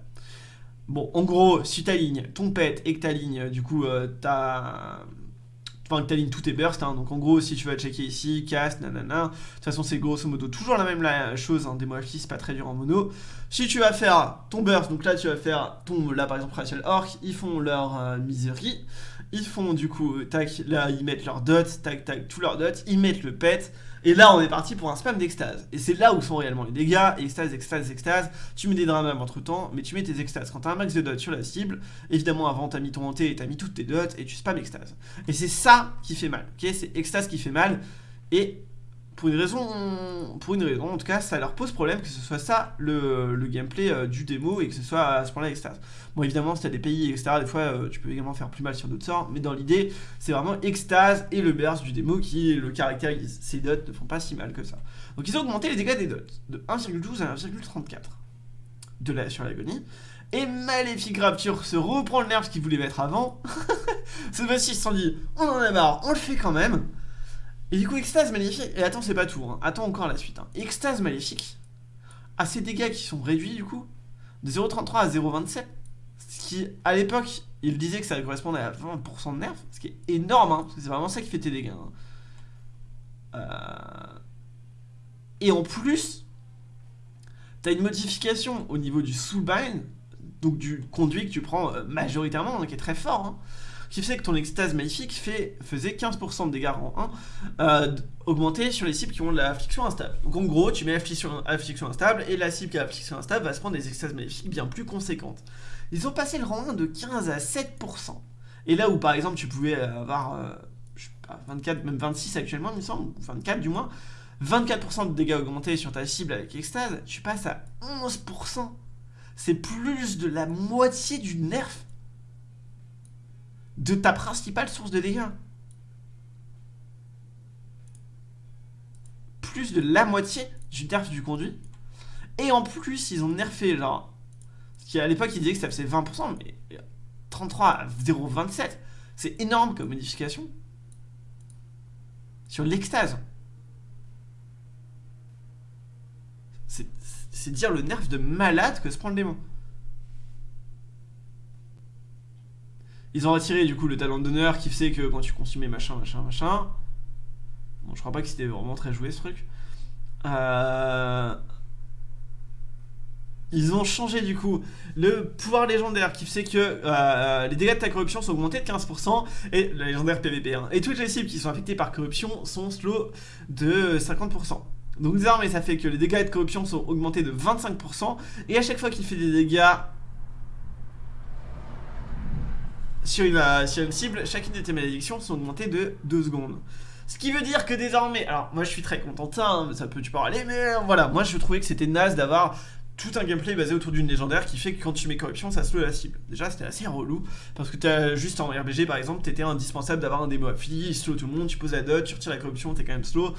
bon, en gros, si t'alignes ton pet et que t'alignes, du coup, euh, t'as Enfin, que t'alignes tous tes bursts, hein. donc en gros, si tu vas checker ici, cast, nanana, de toute façon, c'est grosso modo toujours la même chose, hein, des mots c'est pas très dur en mono. Si tu vas faire ton burst, donc là, tu vas faire ton, là, par exemple, Rachel Orc, ils font leur euh, ils font, du coup, tac, là, ils mettent leur dot, tac, tac, tous leurs dots, ils mettent le pet, et là, on est parti pour un spam d'extase. Et c'est là où sont réellement les dégâts. Extase, extase, extase. Tu mets des dramas entre temps, mais tu mets tes extases. Quand t'as un max de dots sur la cible, évidemment, avant, t'as mis ton hanté et t'as mis toutes tes dots et tu spam extase. Et c'est ça qui fait mal. ok? C'est extase qui fait mal. Et pour une raison, pour une raison, en tout cas, ça leur pose problème que ce soit ça le, gameplay euh, du démo et que ce soit à ce point-là extase. Bon, évidemment, si t'as des pays, etc., des fois, euh, tu peux également faire plus mal sur d'autres sorts, mais dans l'idée, c'est vraiment extase et le burst du démo qui le caractérise. Ces dots ne font pas si mal que ça. Donc, ils ont augmenté les dégâts des dots de 1,12 à 1,34 de la, sur l'agonie. Et Maléfique Rapture se reprend le nerf qu'il voulait mettre avant. Cette fois-ci, ils se sont dit, on en a marre, on le fait quand même. Et du coup, Extase Maléfique... Et attends, c'est pas tout. Hein. Attends encore la suite. Hein. Extase Maléfique a ces dégâts qui sont réduits, du coup, de 0,33 à 0,27. Ce qui, à l'époque, il disait que ça correspondait à 20% de nerf. Ce qui est énorme, hein, c'est vraiment ça qui fait tes dégâts. Euh, et en plus, t'as une modification au niveau du soulbind, donc du conduit que tu prends euh, majoritairement, qui est très fort. Qui fait que ton extase maléfique faisait 15% de dégâts en 1 euh, augmenté sur les cibles qui ont de l'affliction instable. Donc en gros, tu mets affliction, affliction instable et la cible qui a affliction instable va se prendre des extases maléfiques bien plus conséquentes. Ils ont passé le rang 1 de 15 à 7%. Et là où par exemple tu pouvais avoir, euh, je sais pas, 24, même 26 actuellement, il me semble, 24 du moins, 24% de dégâts augmentés sur ta cible avec extase, tu passes à 11%. C'est plus de la moitié du nerf de ta principale source de dégâts. Plus de la moitié du nerf du conduit. Et en plus, ils ont nerfé, genre... Qui à l'époque, ils disaient que ça faisait 20%, mais 33 à 0,27. C'est énorme comme modification. Sur l'extase. C'est dire le nerf de malade que se prend le démon. Ils ont retiré du coup le talent d'honneur qui faisait que quand tu consumais machin, machin, machin. Bon, je crois pas que c'était vraiment très joué ce truc. Euh, ils ont changé du coup le pouvoir légendaire qui fait que euh, les dégâts de ta corruption sont augmentés de 15% et la légendaire PVP. Hein. Et toutes les cibles qui sont affectées par corruption sont slow de 50%. Donc désormais ça fait que les dégâts de corruption sont augmentés de 25% et à chaque fois qu'il fait des dégâts sur une, euh, sur une cible, chacune de tes malédictions sont augmentées de 2 secondes. Ce qui veut dire que désormais, alors moi je suis très content hein, ça peut tu peux aller, mais voilà, moi je trouvais que c'était naze d'avoir tout un gameplay basé autour d'une légendaire qui fait que quand tu mets corruption, ça slow la cible. Déjà, c'était assez relou, parce que as juste en RBG par exemple, t'étais indispensable d'avoir un démo affilié, il slow tout le monde, tu poses la dot, tu retires la corruption, t'es quand même slow.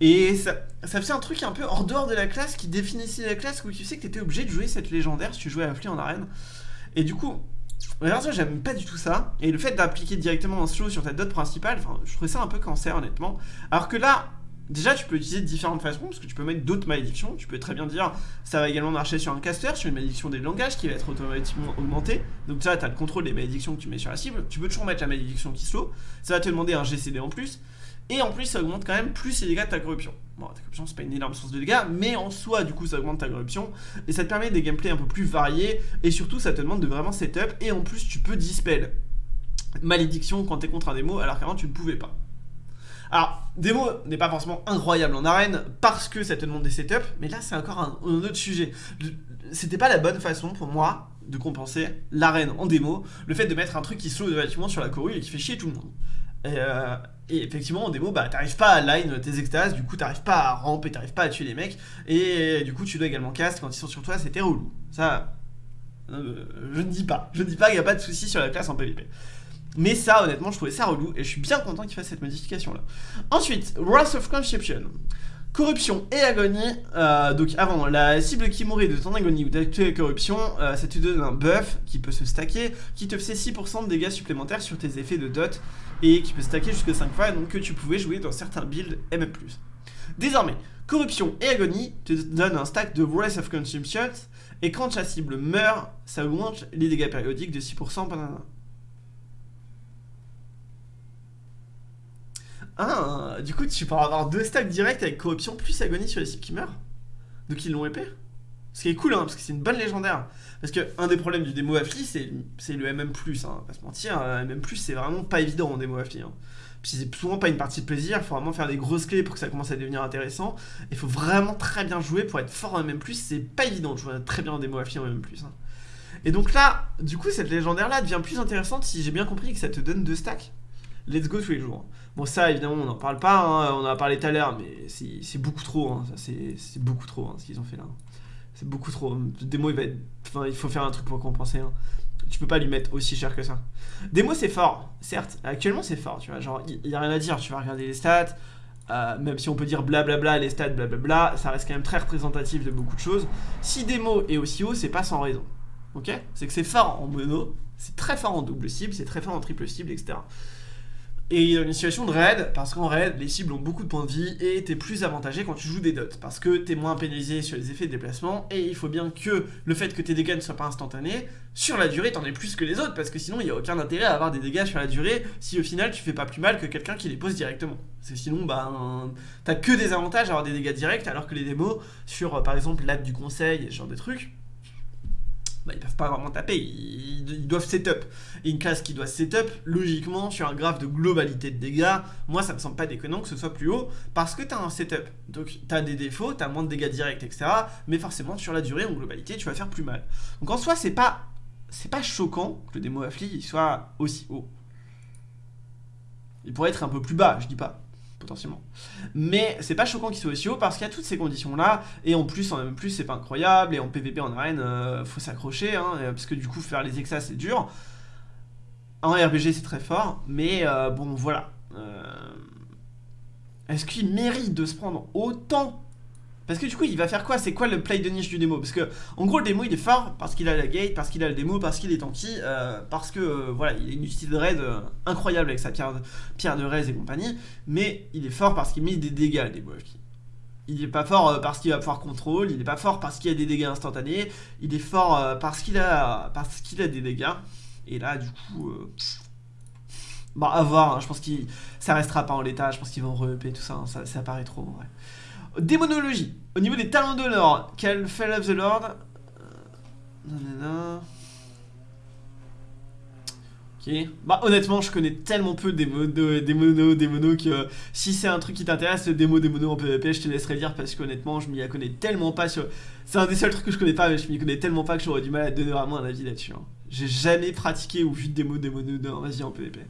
Et ça, faisait un truc un peu hors dehors de la classe qui définissait la classe où tu sais que t'étais obligé de jouer cette légendaire si tu jouais affilié en arène. Et du coup, ça j'aime pas du tout ça, et le fait d'appliquer directement un slow sur ta dot principale, je trouvais ça un peu cancer honnêtement. Alors que là, déjà tu peux l'utiliser de différentes façons, parce que tu peux mettre d'autres malédictions, tu peux très bien dire, ça va également marcher sur un caster, sur une malédiction des langages qui va être automatiquement augmentée, donc ça tu as le contrôle des malédictions que tu mets sur la cible, tu peux toujours mettre la malédiction qui slow, ça va te demander un GCD en plus, et en plus, ça augmente quand même plus les dégâts de ta corruption. Bon, ta corruption, c'est pas une énorme source de dégâts, mais en soi, du coup, ça augmente ta corruption. Et ça te permet des gameplays un peu plus variés. Et surtout, ça te demande de vraiment setup. Et en plus, tu peux dispel malédiction quand t'es contre un démo, alors qu'avant, tu ne pouvais pas. Alors, démo n'est pas forcément incroyable en arène parce que ça te demande des setups, mais là c'est encore un, autre sujet. C'était pas la bonne façon pour moi de compenser l'arène en démo, le fait de mettre un truc qui slow relativement sur la courue et qui fait chier tout le monde. Et, euh, effectivement en démo bah t'arrives pas à line tes extases, du coup t'arrives pas à ramper, t'arrives pas à tuer les mecs, et du coup tu dois également cast quand ils sont sur toi, c'était relou. Ça, euh, je ne dis pas, je ne dis pas qu'il n'y a pas de souci sur la classe en PvP. Mais ça, honnêtement, je trouvais ça relou et je suis bien content qu'il fasse cette modification là. Ensuite, Wrath of Conception. Corruption et agonie, euh, donc avant, la cible qui mourait de ton agonie ou d'actuelle corruption, ça te donne un buff qui peut se stacker, qui te fait 6% de dégâts supplémentaires sur tes effets de dot, et qui peut stacker jusqu'à 5 fois, donc que tu pouvais jouer dans certains builds MM+. Désormais, corruption et agonie te donnent un stack de Wrath of Consumption, et quand ta cible meurt, ça augmente les dégâts périodiques de 6% pendant Ah, du coup, tu pourras avoir deux stacks directs avec corruption plus agonie sur les cibles qui meurent. Donc ils l'ont épée. Ce qui est cool, hein, parce que c'est une bonne légendaire. Parce que un des problèmes du démo Affli, c'est le MM+, hein, pas se mentir. MM+, c'est vraiment pas évident en démo Affli. Hein. Puis c'est souvent pas une partie de plaisir, il faut vraiment faire des grosses clés pour que ça commence à devenir intéressant. Il faut vraiment très bien jouer pour être fort en MM+, c'est pas évident de jouer très bien en démo Affli en MM+. Hein. Et donc là, du coup, cette légendaire-là devient plus intéressante si j'ai bien compris que ça te donne deux stacks. Let's go tous les jours. Bon, ça, évidemment, on n'en parle pas, hein, on en a parlé tout à l'heure, mais c'est beaucoup trop, hein, c'est beaucoup trop hein, ce qu'ils ont fait là. C'est beaucoup trop. Demo, il va être... Enfin, il faut faire un truc pour compenser. Tu peux pas lui mettre aussi cher que ça. Demo, c'est fort, certes. Actuellement, c'est fort, tu vois. Genre, il n'y a rien à dire. Tu vas regarder les stats. Euh, même si on peut dire blablabla, les stats, blablabla, ça reste quand même très représentatif de beaucoup de choses. Si démo est aussi haut, c'est pas sans raison. Ok? C'est que c'est fort en mono, c'est très fort en double cible, c'est très fort en triple cible, etc. Et il y a une situation de raid, parce qu'en raid, les cibles ont beaucoup de points de vie et t'es plus avantagé quand tu joues des dots, parce que t'es moins pénalisé sur les effets de déplacement, et il faut bien que le fait que tes dégâts ne soient pas instantanés, sur la durée t'en es plus que les autres, parce que sinon il n'y a aucun intérêt à avoir des dégâts sur la durée si au final tu fais pas plus mal que quelqu'un qui les pose directement. C'est sinon, bah, t'as que des avantages à avoir des dégâts directs, alors que les démos, sur par exemple l'acte du conseil et ce genre de trucs, bah, ils peuvent pas vraiment taper, ils, doivent setup. Et une classe qui doit setup, logiquement, sur un graphe de globalité de dégâts, moi ça me semble pas déconnant que ce soit plus haut, parce que tu as un setup. Donc tu as des défauts, tu as moins de dégâts directs, etc. Mais forcément, sur la durée, en globalité, tu vas faire plus mal. Donc en soi, c'est pas, c'est pas choquant que le démo affli soit aussi haut. Il pourrait être un peu plus bas, je dis pas potentiellement. Mais c'est pas choquant qu'il soit aussi haut parce qu'il y a toutes ces conditions là, et en plus, en même plus, c'est pas incroyable, et en PVP en arène, euh, faut s'accrocher, hein, parce que du coup, faire les exas c'est dur. En RPG c'est très fort, mais euh, bon, voilà. Euh, est-ce qu'il mérite de se prendre autant parce que du coup, il va faire quoi? C'est quoi le play de niche du démo? Parce que, en gros, le démo, il est fort parce qu'il a la gate, parce qu'il a le démo, parce qu'il est tanky, euh, parce que, euh, voilà, il a une utilité de raid euh, incroyable avec sa pierre de, pierre de raise et compagnie, mais il est fort parce qu'il met des dégâts, le démo. Il est pas fort parce qu'il va pouvoir contrôle, il est pas fort parce qu'il a des dégâts instantanés, il est fort parce qu'il a, parce qu'il a des dégâts. Et là, du coup... Bon, à voir, hein, je pense qu'il ça restera pas en l'état, je pense qu'ils vont re tout ça, hein, ça, ça paraît trop vrai. Démonologie. Au niveau des talents de l'ordre, quel Fell of the Lord euh, Ok. Bah honnêtement, je connais tellement peu des, monos, des monos, des monos que si c'est un truc qui t'intéresse, le démo des monos en PvP, je te laisserai dire parce qu'honnêtement, je m'y connais tellement pas. C'est un des seuls trucs que je connais pas, mais je m'y connais tellement pas que j'aurais du mal à donner vraiment un avis là-dessus. Hein. J'ai jamais pratiqué ou vu de démo des monos vas-y en PvP.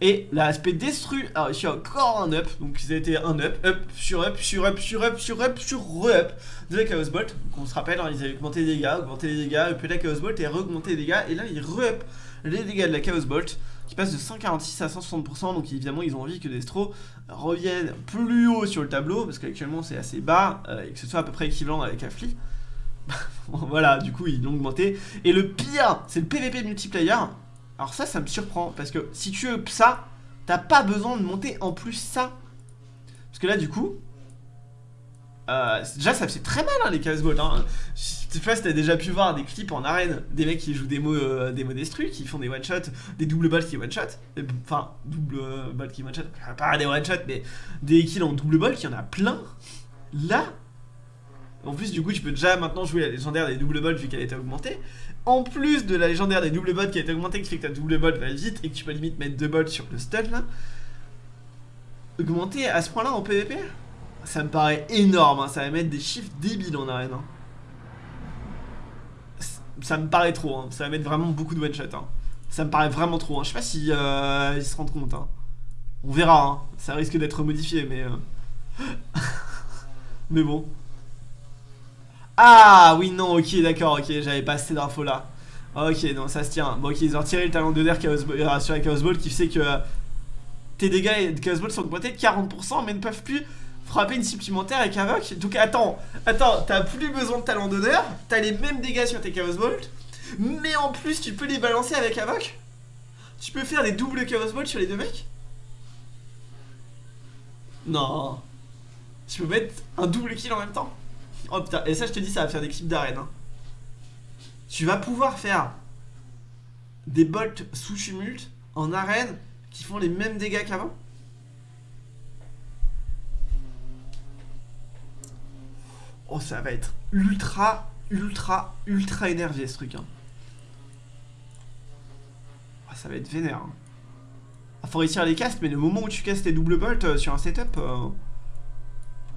Et l'aspect destru a réussi encore un up, donc a été un up, up, sur up, sur up, sur up, sur up, sur re-up de la Chaos Bolt. Donc on se rappelle, hein, ils avaient augmenté les dégâts, augmenté les dégâts, up la Chaos Bolt et re-augmenté les dégâts. Et là ils re-up les dégâts de la Chaos Bolt qui passe de 146 à 160%, donc évidemment ils ont envie que Destro revienne plus haut sur le tableau, parce qu'actuellement c'est assez bas, euh, et que ce soit à peu près équivalent avec Affli. voilà, du coup ils l'ont augmenté. Et le pire, c'est le PVP multiplayer, alors ça, ça me surprend, parce que si tu up ça, t'as pas besoin de monter en plus ça. Parce que là, du coup, euh, déjà ça fait très mal hein, les Bolt hein. Je sais pas si t'as déjà pu voir des clips en arène Des mecs qui jouent des mots, euh, Qui font des one shot, des double balles qui one shot Enfin double balles qui one shot Pas des one shot mais des kills en double ball Qui en a plein Là En plus du coup tu peux déjà maintenant jouer la légendaire des double balles vu qu'elle a été augmentée en plus de la légendaire des double bots qui a été augmentée, qui fait que ta double bot va vite et que tu peux limite mettre deux bots sur le stun là. Augmenter à ce point-là en PvP? Ça me paraît énorme, hein. ça va mettre des chiffres débiles en arène. hein. Ça me paraît trop, hein. ça va mettre vraiment beaucoup de one-shot. Ça me paraît vraiment trop, je sais pas si euh, ils se rendent compte. On verra, ça risque d'être modifié, mais... euh, mais bon. Ah oui, non, ok, d'accord, ok, j'avais pas assez d'infos là. Ok, non, ça se tient. Bon, ok, ils ont retiré le talent de sur la Chaos Ball qui fait que euh, tes dégâts de Chaos Ball sont augmentés de 40% mais ne peuvent plus frapper une supplémentaire avec Havoc. Donc attends, attends, t'as plus besoin de talent d'honneur, t'as les mêmes dégâts sur tes Chaos Balls, mais en plus tu peux les balancer avec Havoc Tu peux faire des doubles Chaos Balls sur les deux mecs Non. Tu peux mettre un double kill en même temps Oh putain, et ça je te dis ça va faire des clips d'arène. hein. Tu vas pouvoir faire des bolts sous tumulte en arène qui font les mêmes dégâts qu'avant Oh ça va être ultra, ultra, ultra énervé ce truc. Ah, ça va être vénère. Hein. Ah, faut réussir les castes, mais le moment où tu castes tes double bolts euh, sur un setup... euh,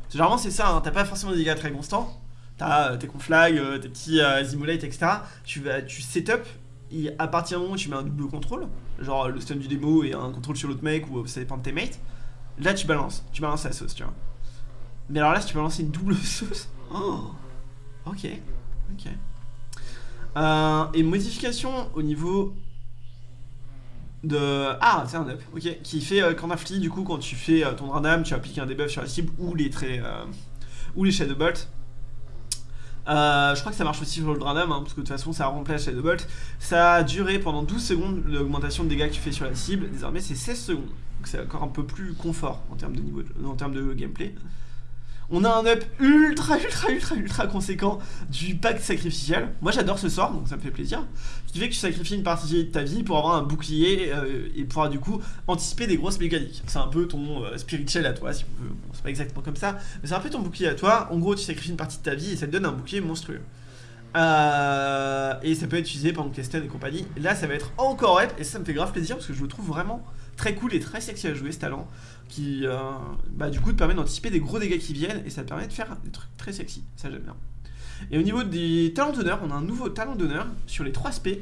Généralement c'est ça, hein, t'as pas forcément des dégâts très constants. T'as euh, tes conflags, euh, tes petits euh, etc. Tu vas, tu setup, et à partir du moment où tu mets un double contrôle, genre le stun du démo et un contrôle sur l'autre mec, ou euh, ça dépend de tes mates, là tu balances, tu balances la sauce, tu vois. Mais alors là, si tu balances une double sauce, oh, ok, ok. Et modification au niveau Ah, c'est un up, ok. Qui fait euh, qu'en affli, du coup, quand tu fais euh, ton random, tu appliques un debuff sur la cible ou les traits... euh, ou les Shadow Bolt. Euh, je crois que ça marche aussi sur le random, hein, parce que de toute façon ça remplace Shadow Bolt. Ça a duré pendant 12 secondes l'augmentation de dégâts que tu fais sur la cible. Désormais c'est 16 secondes. Donc c'est encore un peu plus confort en termes de niveau, en termes de gameplay. On a un up ultra ultra ultra ultra conséquent du pacte sacrificiel. Moi j'adore ce sort, donc ça me fait plaisir. Ce qui que tu sacrifies une partie de ta vie pour avoir un bouclier euh, et pouvoir du coup anticiper des grosses mécaniques. C'est un peu ton euh, spirituel à toi, si on veut. C'est pas exactement comme ça, mais c'est un peu ton bouclier à toi. En gros, tu sacrifies une partie de ta vie et ça te donne un bouclier monstrueux. Euh, et ça peut être utilisé que stun et compagnie. Là, ça va être encore up et ça me fait grave plaisir parce que je le trouve vraiment très cool et très sexy à jouer ce talent qui, euh, bah, du coup, te permet d'anticiper des gros dégâts qui viennent et ça te permet de faire des trucs très sexy. Ça, j'aime bien. Et au niveau des talents d'honneur, on a un nouveau talent d'honneur sur les 3 SP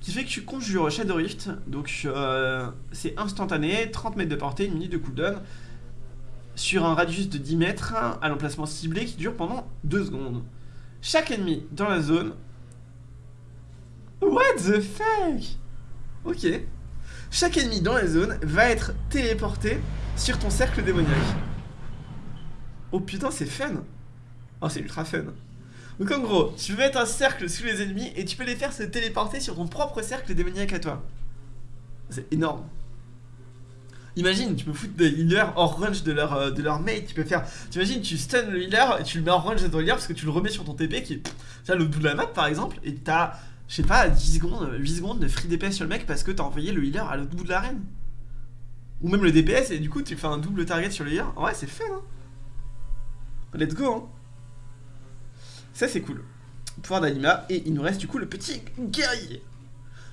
qui fait que tu conjures Shadow Rift. Donc, euh, c'est instantané, 30 mètres de portée, une minute de cooldown sur un radius de 10 mètres à l'emplacement ciblé qui dure pendant 2 secondes. Chaque ennemi dans la zone. What the fuck? Ok. Chaque ennemi dans la zone va être téléporté sur ton cercle démoniaque. Oh putain, c'est fun Oh, c'est ultra fun. Donc en gros, tu mettre un cercle sous les ennemis et tu peux les faire se téléporter sur ton propre cercle démoniaque à toi. C'est énorme. Imagine, tu peux foutre des healers hors range de leur, euh, mate. Tu peux faire. T'imagines, tu stun le healer et tu le mets hors range de ton healer parce que tu le remets sur ton TP qui est. le bout de la map par exemple. Et t'as, je sais pas, 10 secondes, 8 secondes de free DPS sur le mec parce que t'as envoyé le healer à l'autre bout de l'arène. Ou même le DPS et du coup tu fais un double target sur le healer. Ouais, c'est fait, hein. Let's go, hein. Ça, c'est cool. Pouvoir d'anima. Et il nous reste du coup le petit guerrier.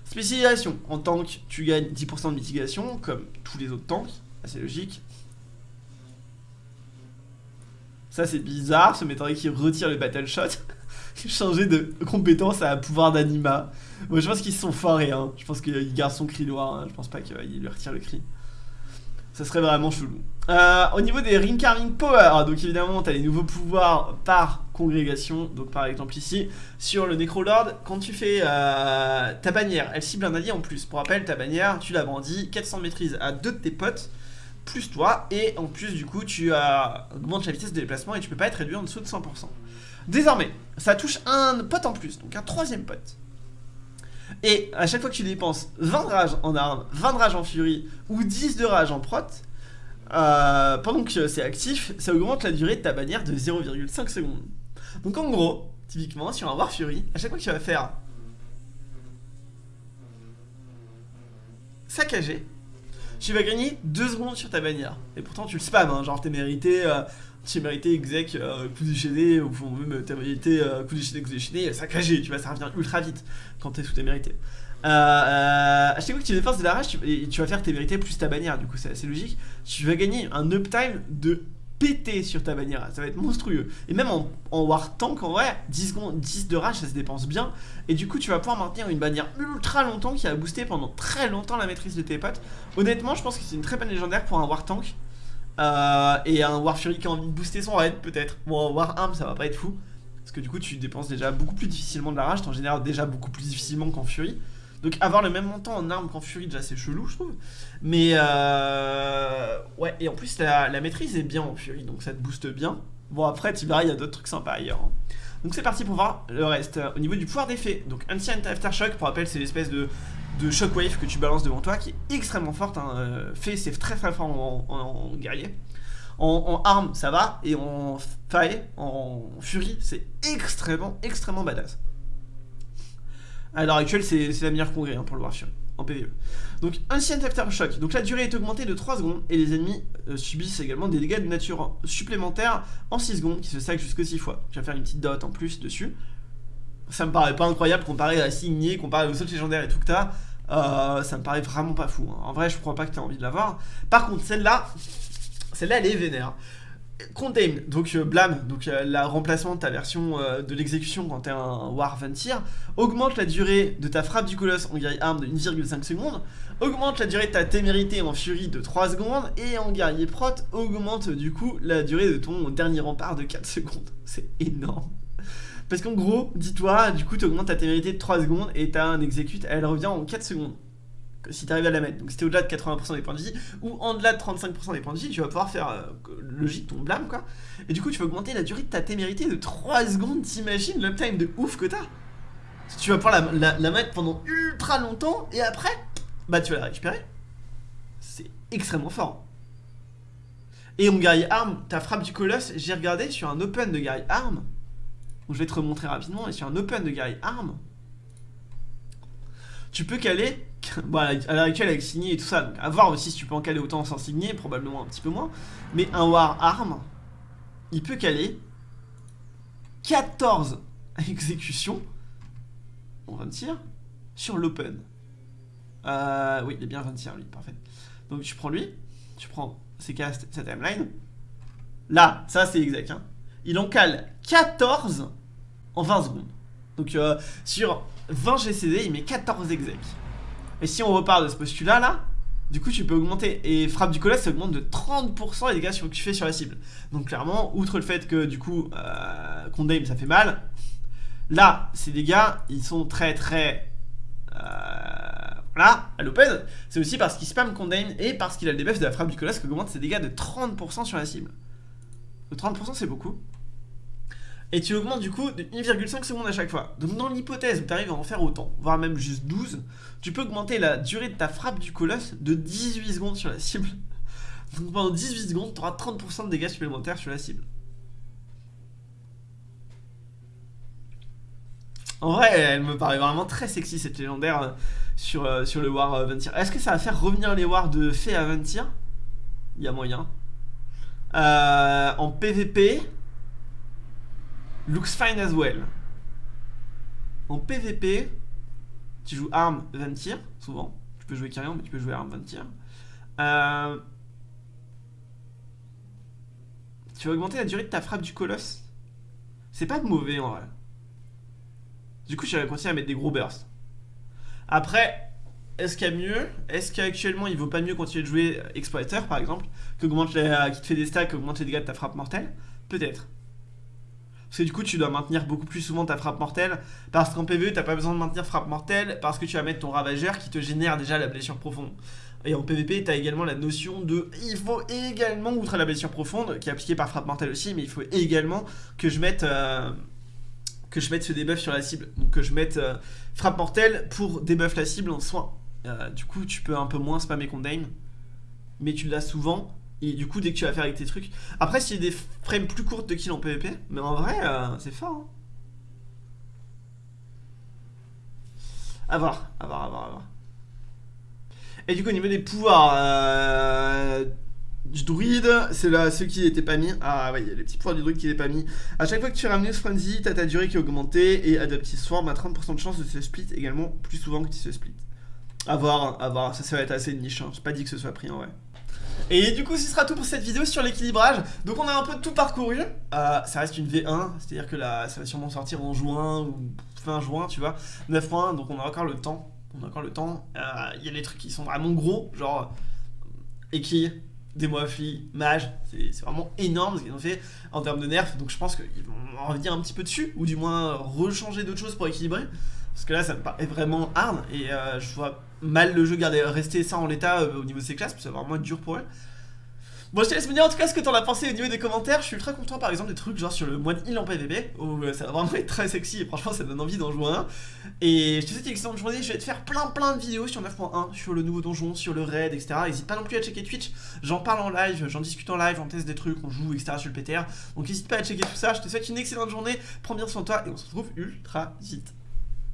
Spécialisation. En tank, tu gagnes 10% de mitigation, comme tous les autres tanks. Assez logique. Ça, c'est bizarre. Ce m'étonnerait qu'il retire le battle shot. Changer de compétence à pouvoir d'anima. Bon, je pense qu'ils sont forés. Hein. Je pense qu'il garde son cri noir. hein. Je pense pas qu'il lui retire le cri. Ça serait vraiment chelou. Euh, au niveau des Ring Carving Power, donc évidemment, tu les nouveaux pouvoirs par congrégation. Donc par exemple ici, sur le Necrolord, quand tu fais euh, ta bannière, elle cible un allié en plus. Pour rappel, ta bannière, tu la brandis, 400 de maîtrise à deux de tes potes, plus toi, et en plus du coup, tu augmentes la vitesse de déplacement et tu peux pas être réduit en dessous de 100%. Désormais, ça touche un pote en plus, donc un troisième pote. Et à chaque fois que tu dépenses 20 de rage en arme, 20 de rage en furie ou 10 de rage en prot, euh, pendant que c'est actif, ça augmente la durée de ta bannière de 0,5 secondes. Donc en gros, typiquement sur un War Fury, à chaque fois que tu vas faire saccager, tu vas gagner 2 secondes sur ta bannière. Et pourtant tu le spams, hein, genre t'es mérité, euh, tu mérité exec euh, coup déchaîné, ou même t'as mérité euh, coup déchaîné, coup déchaîné, saccagé, tu vas, ça revient ultra vite quand t'es sous tes mérités. Euh, euh, chaque fois que tu dépenses de la rage, et tu vas faire tes vérités plus ta bannière, du coup c'est assez logique. Tu vas gagner un uptime de péter sur ta bannière, ça va être monstrueux. Et même en, War Tank, en vrai, 10, secondes, 10 de rage, ça se dépense bien. Et du coup, tu vas pouvoir maintenir une bannière ultra longtemps qui a boosté pendant très longtemps la maîtrise de tes potes. Honnêtement, je pense que c'est une très bonne légendaire pour un War Tank. Euh, et un War Fury qui a envie de booster son raid, peut-être. Bon, War Arm, ça va pas être fou. Parce que du coup, tu dépenses déjà beaucoup plus difficilement de la rage, t'en génères déjà beaucoup plus difficilement qu'en Fury. Donc avoir le même montant en armes qu'en Fury, déjà c'est chelou je trouve. Mais euh... ouais, et en plus la, maîtrise est bien en Fury, donc ça te booste bien. Bon après verras, il y a d'autres trucs sympas ailleurs. Hein. Donc c'est parti pour voir le reste. Au niveau du pouvoir d'effet, donc Ancient Aftershock, pour rappel c'est l'espèce de, de shockwave que tu balances devant toi qui est extrêmement forte. Hein. Euh, fait c'est très très fort en, guerrier. En, en, arme ça va, et en faille, en fury, c'est extrêmement extrêmement badass. À l'heure actuelle, c'est la meilleure congrès hein, pour le voir en PvE. Donc, Ancient Aftershock. Donc, la durée est augmentée de 3 secondes et les ennemis euh, subissent également des dégâts de nature supplémentaires en 6 secondes qui se stackent jusqu'à 6 fois. Je vais faire une petite dot en plus dessus. Ça me paraît pas incroyable comparé à Signé, comparé aux autres légendaires et tout que t'as. Euh, ça me paraît vraiment pas fou. Hein. En vrai, je crois pas que t'aies envie de l'avoir. Par contre, celle-là, celle-là, elle est vénère. Contain, donc euh, Blame, donc euh, la remplacement de ta version euh, de l'exécution quand t'es un War augmente la durée de ta frappe du colosse en guerrier arme de 1,5 secondes, augmente la durée de ta témérité en furie de 3 secondes, et en guerrier prot, augmente du coup la durée de ton dernier rempart de 4 secondes. C'est énorme. Parce qu'en gros, dis-toi, du coup tu augmentes ta témérité de 3 secondes et t'as un exécute, elle revient en 4 secondes si tu arrives à la mettre. Donc si t'es au-delà de 80% des points de vie, ou en-delà de 35% des points de vie, tu vas pouvoir faire euh, logique ton blâme quoi. Et du coup tu vas augmenter la durée de ta témérité de 3 secondes, t'imagines l'uptime de ouf que t'as Tu vas pouvoir la, mettre pendant ultra longtemps, et après, bah tu vas la récupérer. C'est extrêmement fort. Et en guerrier arme, ta frappe du colosse, j'ai regardé sur un open de guerrier arme, je vais te remontrer rapidement, et sur un open de guerrier arme, tu peux caler bon, à l'heure actuelle avec signé et tout ça, donc à voir aussi si tu peux en caler autant sans signer, probablement un petit peu moins. Mais un War Arm, il peut caler 14 exécutions en 20 tirs sur l'open. Euh, oui, il est bien 20 tirs lui, parfait. Donc tu prends lui, tu prends ses castes, sa timeline. Là, ça c'est exact. Hein. Il en cale 14 en 20 secondes. Donc euh, sur 20 GCD, il met 14 exec. Et si on repart de ce postulat là, du coup tu peux augmenter. Et frappe du colosse ça augmente de 30% les dégâts que tu fais sur la cible. Donc clairement, outre le fait que du coup, euh, ça fait mal, là, ces dégâts, ils sont très très... Euh, voilà, à l'open, c'est aussi parce qu'il spam Condame et parce qu'il a le debuff de la frappe du colosse qui augmente ses dégâts de 30% sur la cible. De 30% c'est beaucoup. Et tu augmentes du coup de 1,5 secondes à chaque fois. Donc dans l'hypothèse où tu arrives à en faire autant, voire même juste 12, tu peux augmenter la durée de ta frappe du colosse de 18 secondes sur la cible. Donc pendant 18 secondes, tu auras 30% de dégâts supplémentaires sur la cible. En vrai, elle me paraît vraiment très sexy cette légendaire euh, sur, euh, sur le War Ventir. Est-ce que ça va faire revenir les Wars de Fée à Ventir Il y a moyen. Euh, en PVP, Looks fine as well. En PVP, tu joues arme 20 tirs, souvent. Tu peux jouer carrion, mais tu peux jouer arme 20 tirs. Euh, tu vas augmenter la durée de ta frappe du colosse? C'est pas mauvais en vrai. Du coup, vais continuer à mettre des gros bursts. Après, est-ce qu'il y a mieux? Est-ce qu'actuellement il vaut pas mieux continuer de jouer Exploiter par exemple, qui, augmente qui te fait des stacks, augmente les dégâts de ta frappe mortelle? Peut-être. Parce que du coup, tu dois maintenir beaucoup plus souvent ta frappe mortelle. Parce qu'en PvE, t'as pas besoin de maintenir frappe mortelle. Parce que tu vas mettre ton ravageur qui te génère déjà la blessure profonde. Et en PvP, tu as également la notion de il faut également, outre la blessure profonde, qui est appliquée par frappe mortelle aussi, mais il faut également que je mette, euh, que je mette ce debuff sur la cible. Donc que je mette euh, frappe mortelle pour debuff la cible en soin. Euh, du coup, tu peux un peu moins spammer Condame, mais tu l'as souvent. Et du coup, dès que tu vas faire avec tes trucs. Après, s'il y a des frames plus courtes de kill en PvP, mais en vrai, euh, c'est fort. Hein. A voir, à voir, à voir, à voir. Et du coup, au niveau des pouvoirs, euh, du druide, c'est là ceux qui n'étaient pas mis. Ah ouais, il y a les petits pouvoirs du druide qui n'étaient pas mis. À chaque fois que tu ramenes Frenzy, t'as ta durée qui est augmentée et Adaptive Swarm a 30% de chance de se split également plus souvent que tu se split. A voir, à voir, ça, ça va être assez niche, hein. j'ai pas dit que ce soit pris en vrai. Et du coup, ce sera tout pour cette vidéo sur l'équilibrage. Donc, on a un peu tout parcouru. Euh, ça reste une V1, c'est-à-dire que là, ça va sûrement sortir en juin ou fin juin, tu vois. 9.1, donc on a encore le temps. On a encore le temps. Euh, Il y a les trucs qui sont vraiment gros, genre Eki, Demoafli, Mage. C'est vraiment énorme ce qu'ils ont fait en termes de nerfs. Donc, je pense qu'ils vont en revenir un petit peu dessus, ou du moins rechanger d'autres choses pour équilibrer. Parce que là, ça me paraît vraiment hard et euh, je vois mal le jeu garder, rester ça en l'état euh, au niveau de ses classes, parce que ça va vraiment être dur pour elle. Bon, je te laisse me dire en tout cas ce que t'en as pensé au niveau des commentaires. Je suis ultra content par exemple des trucs genre sur le moine heal en PVP, où euh, ça va vraiment être très sexy et franchement ça donne envie d'en jouer un. Et je te souhaite une excellente journée. Je vais te faire plein plein de vidéos sur 9.1, sur le nouveau donjon, sur le raid, etc. N'hésite pas non plus à checker Twitch. J'en parle en live, j'en discute en live, j'en teste des trucs, on joue, etc. sur le PTR. Donc n'hésite pas à checker tout ça. Je te souhaite une excellente journée. Prends bien soin de toi et on se retrouve ultra vite.